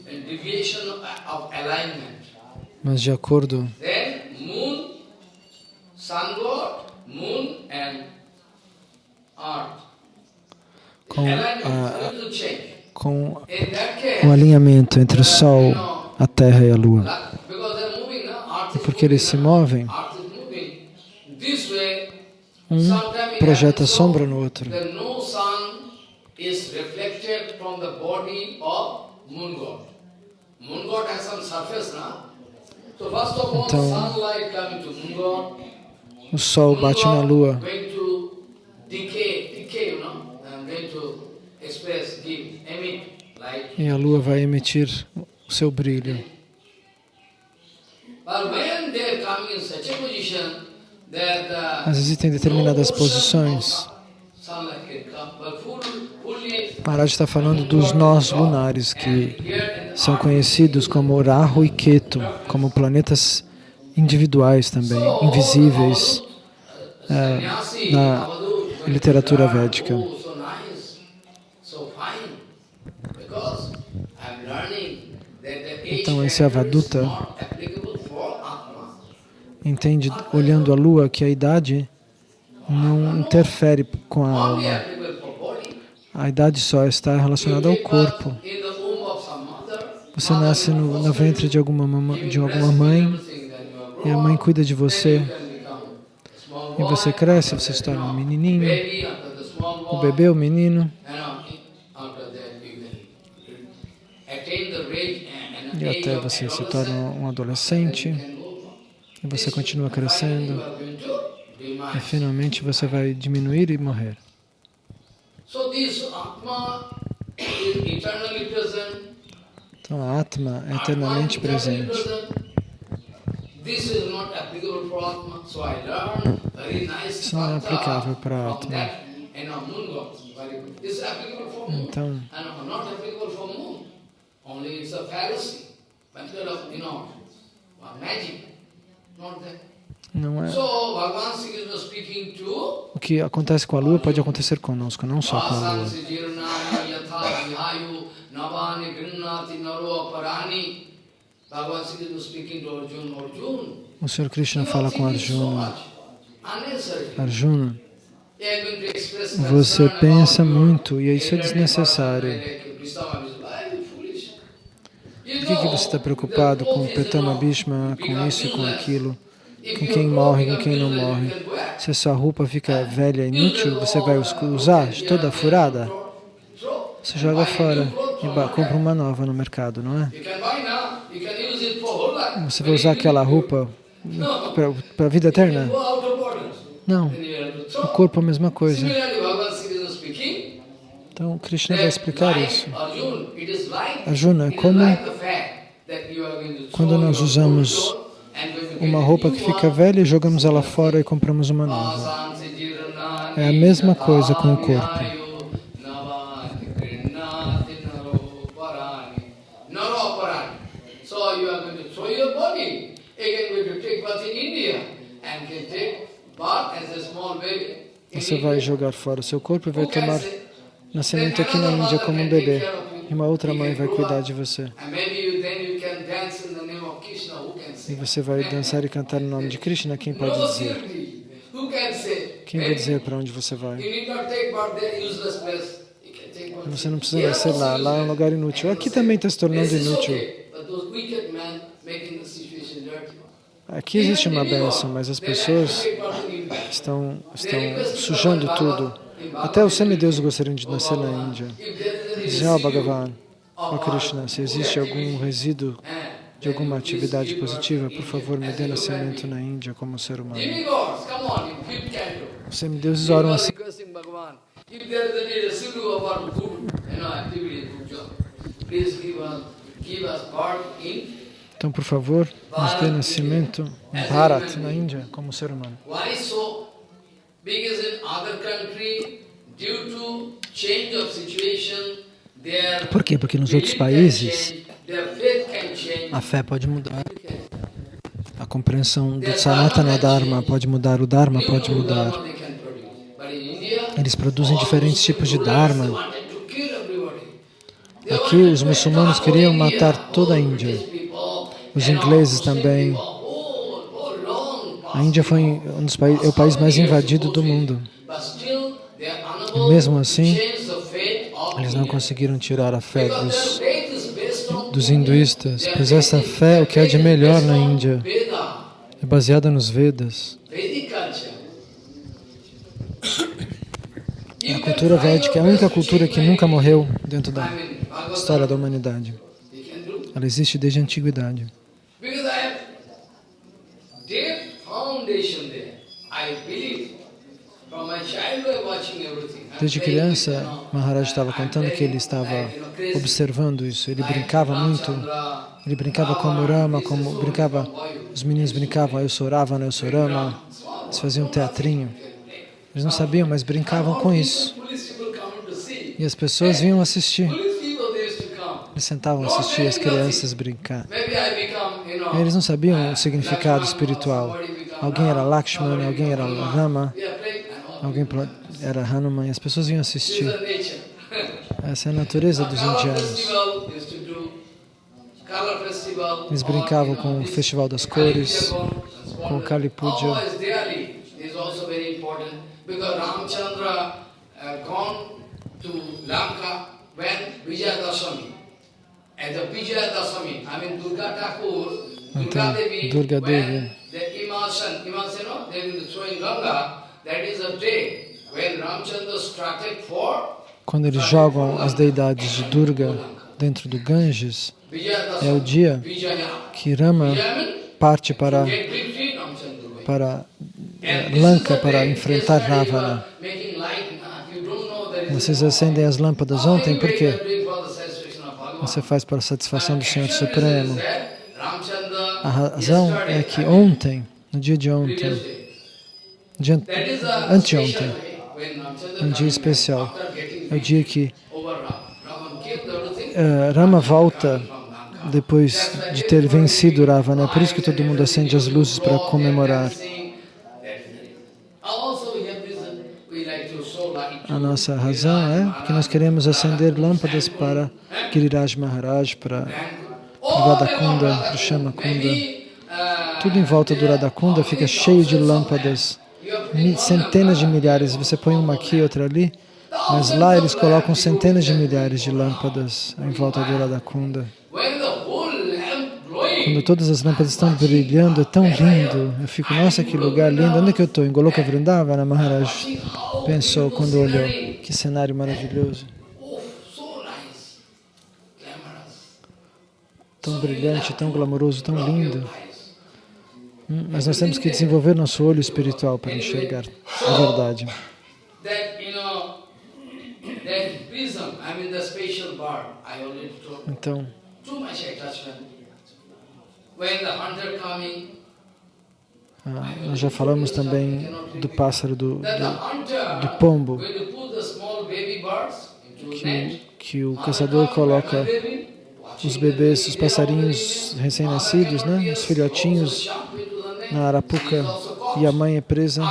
deviation of alignment. Mas de acordo Then moon, sun god, moon and. Com a, com o alinhamento entre o Sol, a Terra e a Lua. E porque eles se movem, um projeta sombra no outro. Então, o Sol bate na Lua e a lua vai emitir o seu brilho. Mas existem determinadas posições. Maharaj está falando dos nós lunares que são conhecidos como Rahu e Ketu, como planetas individuais também, invisíveis é, na literatura védica. Então esse Avaduta entende, olhando a lua, que a idade não interfere com a alma. A idade só está relacionada ao corpo. Você nasce no, no ventre de alguma, de alguma mãe e a mãe cuida de você. E você cresce, você se torna um menininho, o bebê, o menino. E até você se torna um adolescente e você continua crescendo e finalmente você vai diminuir e morrer. Então a Atma é eternamente presente. Isso não é aplicável para a Atma. Então, only it's a fallacy. Não é. O que acontece com a lua pode acontecer conosco, não só com a lua. O Senhor Krishna fala com Arjuna. Arjuna, você pensa muito e isso é desnecessário. Por que, que você está preocupado com Petama Bhishma, com isso e com aquilo, com quem morre, com quem não morre? Se a sua roupa fica velha e inútil, você vai usar toda furada? Você joga fora e compra uma nova no mercado, não é? Você vai usar aquela roupa para a vida eterna? Não. O corpo é a mesma coisa. Então, Krishna vai explicar isso. Arjuna, é como quando nós usamos uma roupa que fica velha e jogamos ela fora e compramos uma nova. É a mesma coisa com o corpo. Você vai jogar fora o seu corpo e vai tomar nascimento aqui na Índia como um bebê. e uma outra mãe vai cuidar de você. E você vai dançar e cantar no nome de Krishna, quem pode dizer? Quem vai dizer para onde você vai? Você não precisa nascer lá, lá é um lugar inútil. Aqui também está se tornando inútil. Aqui existe uma bênção, mas as pessoas estão, estão sujando tudo. Até os semideuses gostariam de nascer na Índia. Dizem, oh Bhagavan, oh Krishna, se existe algum resíduo de alguma atividade positiva, por favor, me dê nascimento na Índia como ser humano. Os semideuses oram assim. Então, por favor, nos dê nascimento em Bharat, na Índia, como ser humano. Por quê? Porque nos outros países a fé pode mudar. A compreensão do Sanatana Dharma pode mudar, o Dharma pode mudar. Eles produzem diferentes tipos de Dharma. Aqui os muçulmanos queriam matar toda a Índia. Os ingleses também. A Índia foi um dos países, é o país mais invadido do mundo. E mesmo assim, eles não conseguiram tirar a fé dos dos hinduístas, pois essa fé, o que há de melhor na Índia, é baseada nos Vedas. A cultura védica é a única cultura que nunca morreu dentro da história da humanidade. Ela existe desde a antiguidade. Desde criança, Maharaj estava contando que ele estava observando isso. Ele brincava muito. Ele brincava como Rama, como brincava, os meninos brincavam, eu sou Ravana, eu sou Rama. Eles faziam um teatrinho. Eles não sabiam, mas brincavam com isso. E as pessoas vinham assistir. Eles sentavam a assistir as crianças brincar. E eles não sabiam o significado espiritual. Alguém era Lakshmana, alguém era Rama, alguém era Hanuman, e as pessoas vinham assistir. Essa é a natureza dos indianos. Eles brincavam com o Festival das Cores, com o Kali Puja. Então, Durga Devi, quando eles jogam as deidades de Durga dentro do Ganges, é o dia que Rama parte para, para eh, Lanka para enfrentar Ravana. Vocês acendem as lâmpadas ontem, por quê? Você faz para a satisfação do Senhor Supremo. A razão é que ontem, no dia de ontem, dia anteontem, um dia especial, é o dia que uh, Rama volta depois de ter vencido Ravana. É por isso que todo mundo acende as luzes para comemorar. A nossa razão é que nós queremos acender lâmpadas para Giriraj Maharaj, para Radakunda, para Shamakunda. Tudo em volta do Radakunda fica cheio de lâmpadas, centenas de milhares. Você põe uma aqui, outra ali, mas lá eles colocam centenas de milhares de lâmpadas em volta do Radakunda. Quando todas as lâmpadas estão brilhando, é tão lindo. Eu fico, nossa, que lugar lindo. Onde é que eu estou? Em Goloka Vrindavana, Maharaj pensou quando olhou. Que cenário maravilhoso. Tão brilhante, tão glamouroso, tão lindo. Hum, mas nós temos que desenvolver nosso olho espiritual para enxergar a verdade. Então, ah, nós já falamos também do pássaro, do, do, do pombo, que, que o caçador coloca os bebês, os passarinhos recém-nascidos, né, os filhotinhos na arapuca e a mãe é presa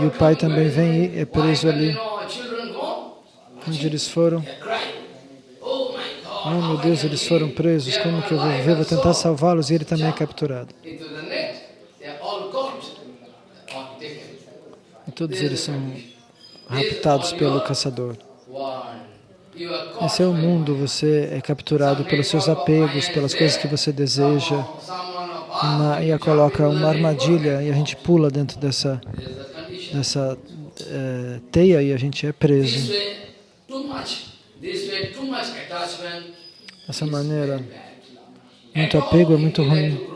e o pai também vem e é preso ali onde eles foram Oh meu Deus, eles foram presos, como que eu vou viver? Vou tentar salvá-los e ele também é capturado. E todos eles são raptados pelo caçador. Esse é o mundo, você é capturado pelos seus apegos, pelas coisas que você deseja, uma, e a coloca uma armadilha e a gente pula dentro dessa, dessa é, teia e a gente é preso. Dessa maneira, muito apego é muito ruim.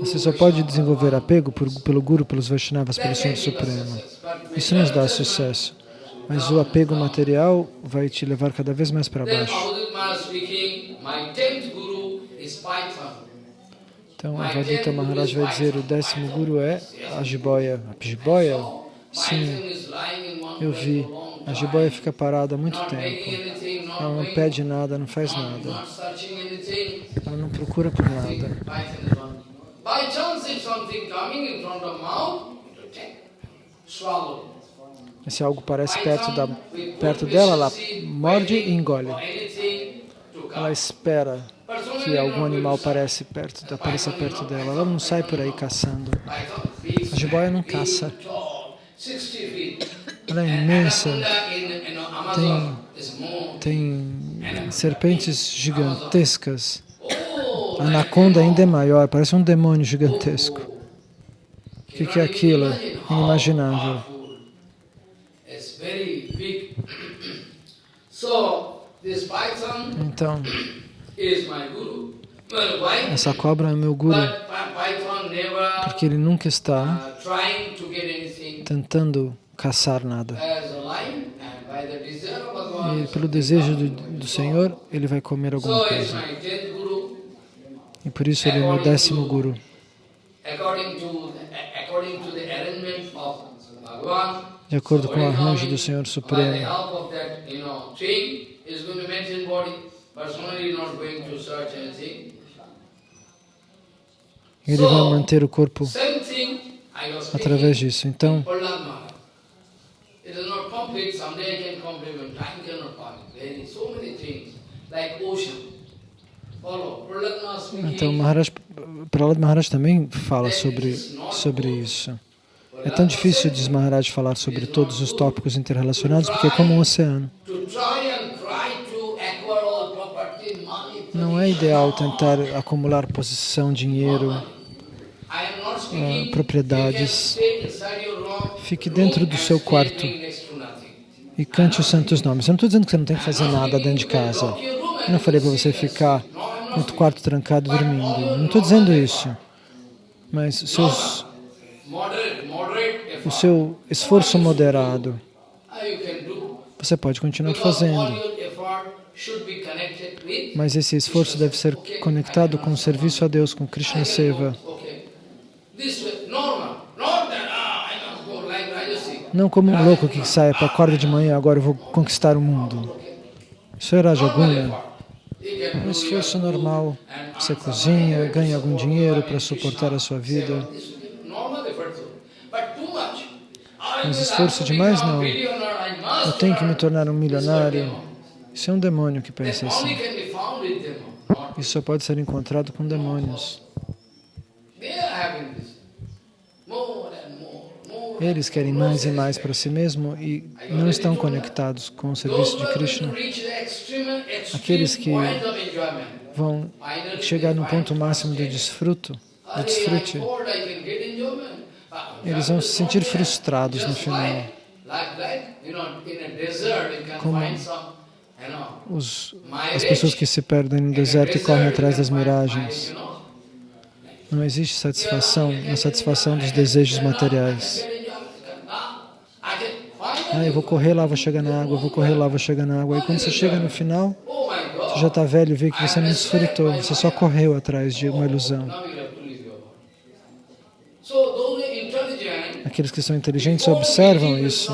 Você só pode desenvolver apego por, pelo Guru, pelos Vaishnavas, pelo Senhor Supremo. Isso nos dá sucesso. Mas o apego material vai te levar cada vez mais para baixo. Então, a Vadita Maharaj vai dizer, o décimo Guru é a jiboia. A jiboia? Sim, eu vi. A jiboia fica parada há muito tempo. Ela não pede nada, não faz nada. Ela não procura por nada. Se algo parece perto, da, perto dela, ela morde e engole. Ela espera que algum animal parece perto, apareça perto dela. Ela não sai por aí caçando. A jiboia não caça. Ela é imensa. Tem, tem serpentes gigantescas. Anaconda ainda é maior, parece um demônio gigantesco. O que, que é aquilo? Inimaginável. Então, essa cobra é meu guru, porque ele nunca está tentando caçar nada. E pelo desejo do, do Senhor, ele vai comer alguma coisa. E por isso ele é meu décimo guru. De acordo com o arranjo do Senhor Supremo. Ele vai manter o corpo através disso. Então, então Maharaj, Prahlad Maharaj também fala sobre, sobre isso. É tão difícil, diz Maharaj, falar sobre todos os tópicos interrelacionados, porque é como um oceano. Não é ideal tentar acumular posição, dinheiro, uh, propriedades. Fique dentro do seu quarto e cante os santos nomes. Eu não estou dizendo que você não tem que fazer nada dentro de casa. Eu não falei para você ficar no quarto trancado dormindo. Não estou dizendo isso. Mas seus, o seu esforço moderado, você pode continuar fazendo. Mas esse esforço deve ser conectado com o serviço a Deus, com Krishna Seva. Não como um louco que sai para a corda de manhã, agora eu vou conquistar o mundo. Isso é Rajaguna. Um esforço normal. Você cozinha, ganha algum dinheiro para suportar a sua vida. Mas esforço demais, não. Eu tenho que me tornar um milionário. Isso é um demônio que pensa assim. Isso só pode ser encontrado com demônios. Eles querem mais e mais para si mesmo e não estão conectados com o serviço de Krishna. Aqueles que vão chegar no ponto máximo do desfruto, do desfrute, eles vão se sentir frustrados no final. Como os, as pessoas que se perdem no deserto e correm atrás das miragens. Não existe satisfação na satisfação dos desejos materiais. Ah, eu vou correr lá, vou chegar na água, vou correr lá, vou chegar na água. E quando você chega no final, você já está velho e vê que você não desfrutou, você só correu atrás de uma ilusão. Aqueles que são inteligentes observam isso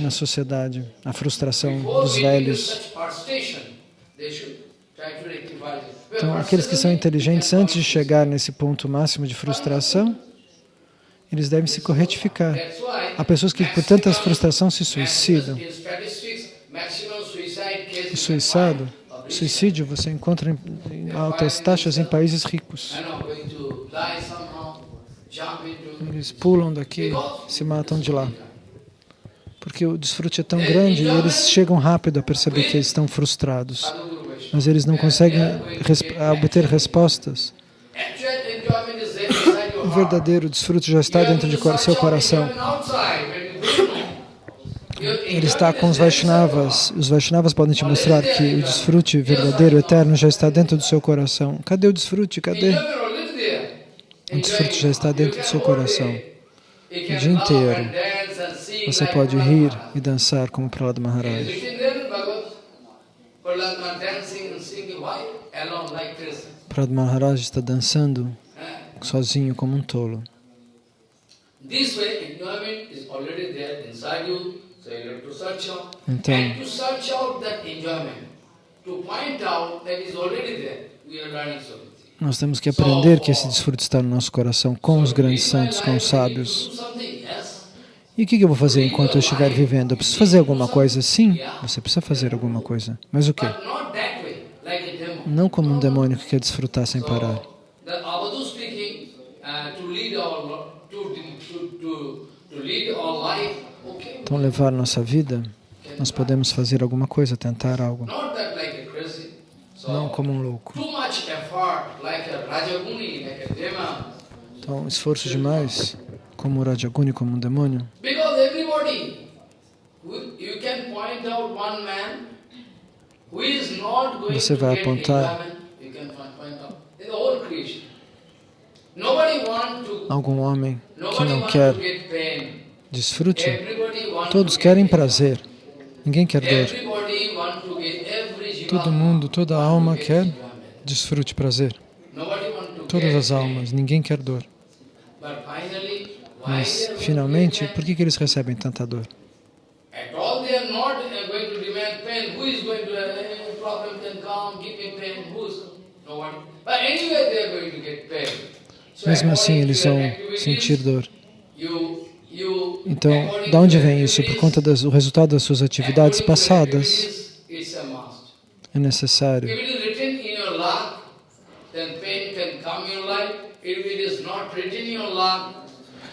na sociedade, a frustração dos velhos. Então, aqueles que são inteligentes, antes de chegar nesse ponto máximo de frustração, eles devem se corretificar. Há pessoas que por tanta frustração se suicidam. O suicídio, suicídio você encontra em altas taxas em países ricos. Eles pulam daqui, se matam de lá. Porque o desfrute é tão grande e eles chegam rápido a perceber que eles estão frustrados. Mas eles não conseguem obter respostas. Verdadeiro desfrute já está dentro de seu coração. Ele está com os Vaishnavas. Os Vaishnavas podem te mostrar que o desfrute verdadeiro, eterno, já está dentro do seu coração. Cadê o desfrute? Cadê? O desfrute já está dentro do seu coração. O dia inteiro. Você pode rir e dançar como Prahlada Maharaj. Prahlada Maharaj está dançando sozinho como um tolo. Então, nós temos que aprender que esse desfrute está no nosso coração com os grandes santos, com os sábios. E o que eu vou fazer enquanto eu estiver vivendo? Eu preciso fazer alguma coisa? Sim, você precisa fazer alguma coisa. Mas o quê? Não como um demônio que quer desfrutar sem parar. Então, levar nossa vida, nós podemos fazer alguma coisa, tentar algo. Não como um louco. Então, esforço demais, como o Rajaguni, como um demônio. Você vai apontar algum homem que não quer desfrute. Todos querem prazer. Ninguém quer dor. Todo mundo, toda alma quer desfrute, prazer. Todas as almas, ninguém quer dor. Mas, finalmente, por que, que eles recebem tanta dor? Mesmo assim, eles vão sentir dor. Então, de onde vem isso? Por conta do resultado das suas atividades passadas. É necessário.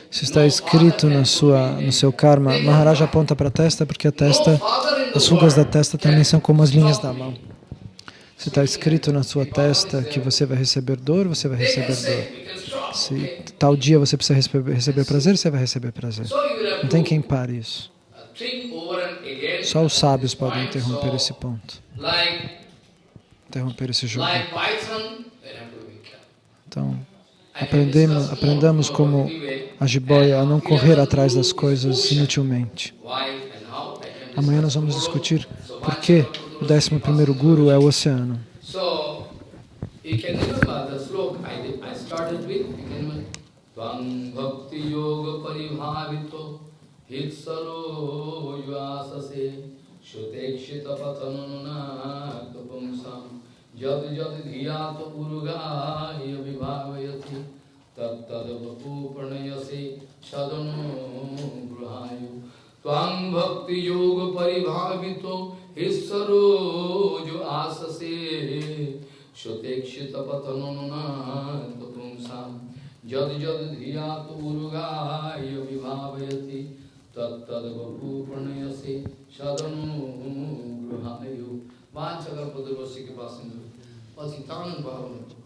Se está escrito na sua, no seu karma, Maharaj aponta para a testa porque a testa, as rugas da testa também são como as linhas da mão. Se está escrito na sua testa que você vai receber dor, você vai receber dor. Se tal dia você precisa receber, receber prazer, você vai receber prazer. Não tem quem pare isso. Só os sábios podem interromper esse ponto. Interromper esse jogo. Então, aprendemos, aprendamos como a jiboia a não correr atrás das coisas inutilmente. Amanhã nós vamos discutir por que o 11 primeiro Guru é o oceano. त्वं भक्तियोगपरिभावितो हित्सरो युवाससे श्रुतेक्षितपतनुनाकपुंसां यद् यद् धिया तु उर्गाय विभावयति तत्तद्वपु प्रणयसे सदनो गृहायु। त्वां भक्तियोगपरिभावितो हिस्सरो जो आससे श्रुतेक्षितपतनुनाकपुंसाम् यदि यदिधिया तुर्गाय विभावयति तत्तदू प्रणयसे सदनुग्रहाय वाचकल पदवश्य के पास पतितान भावना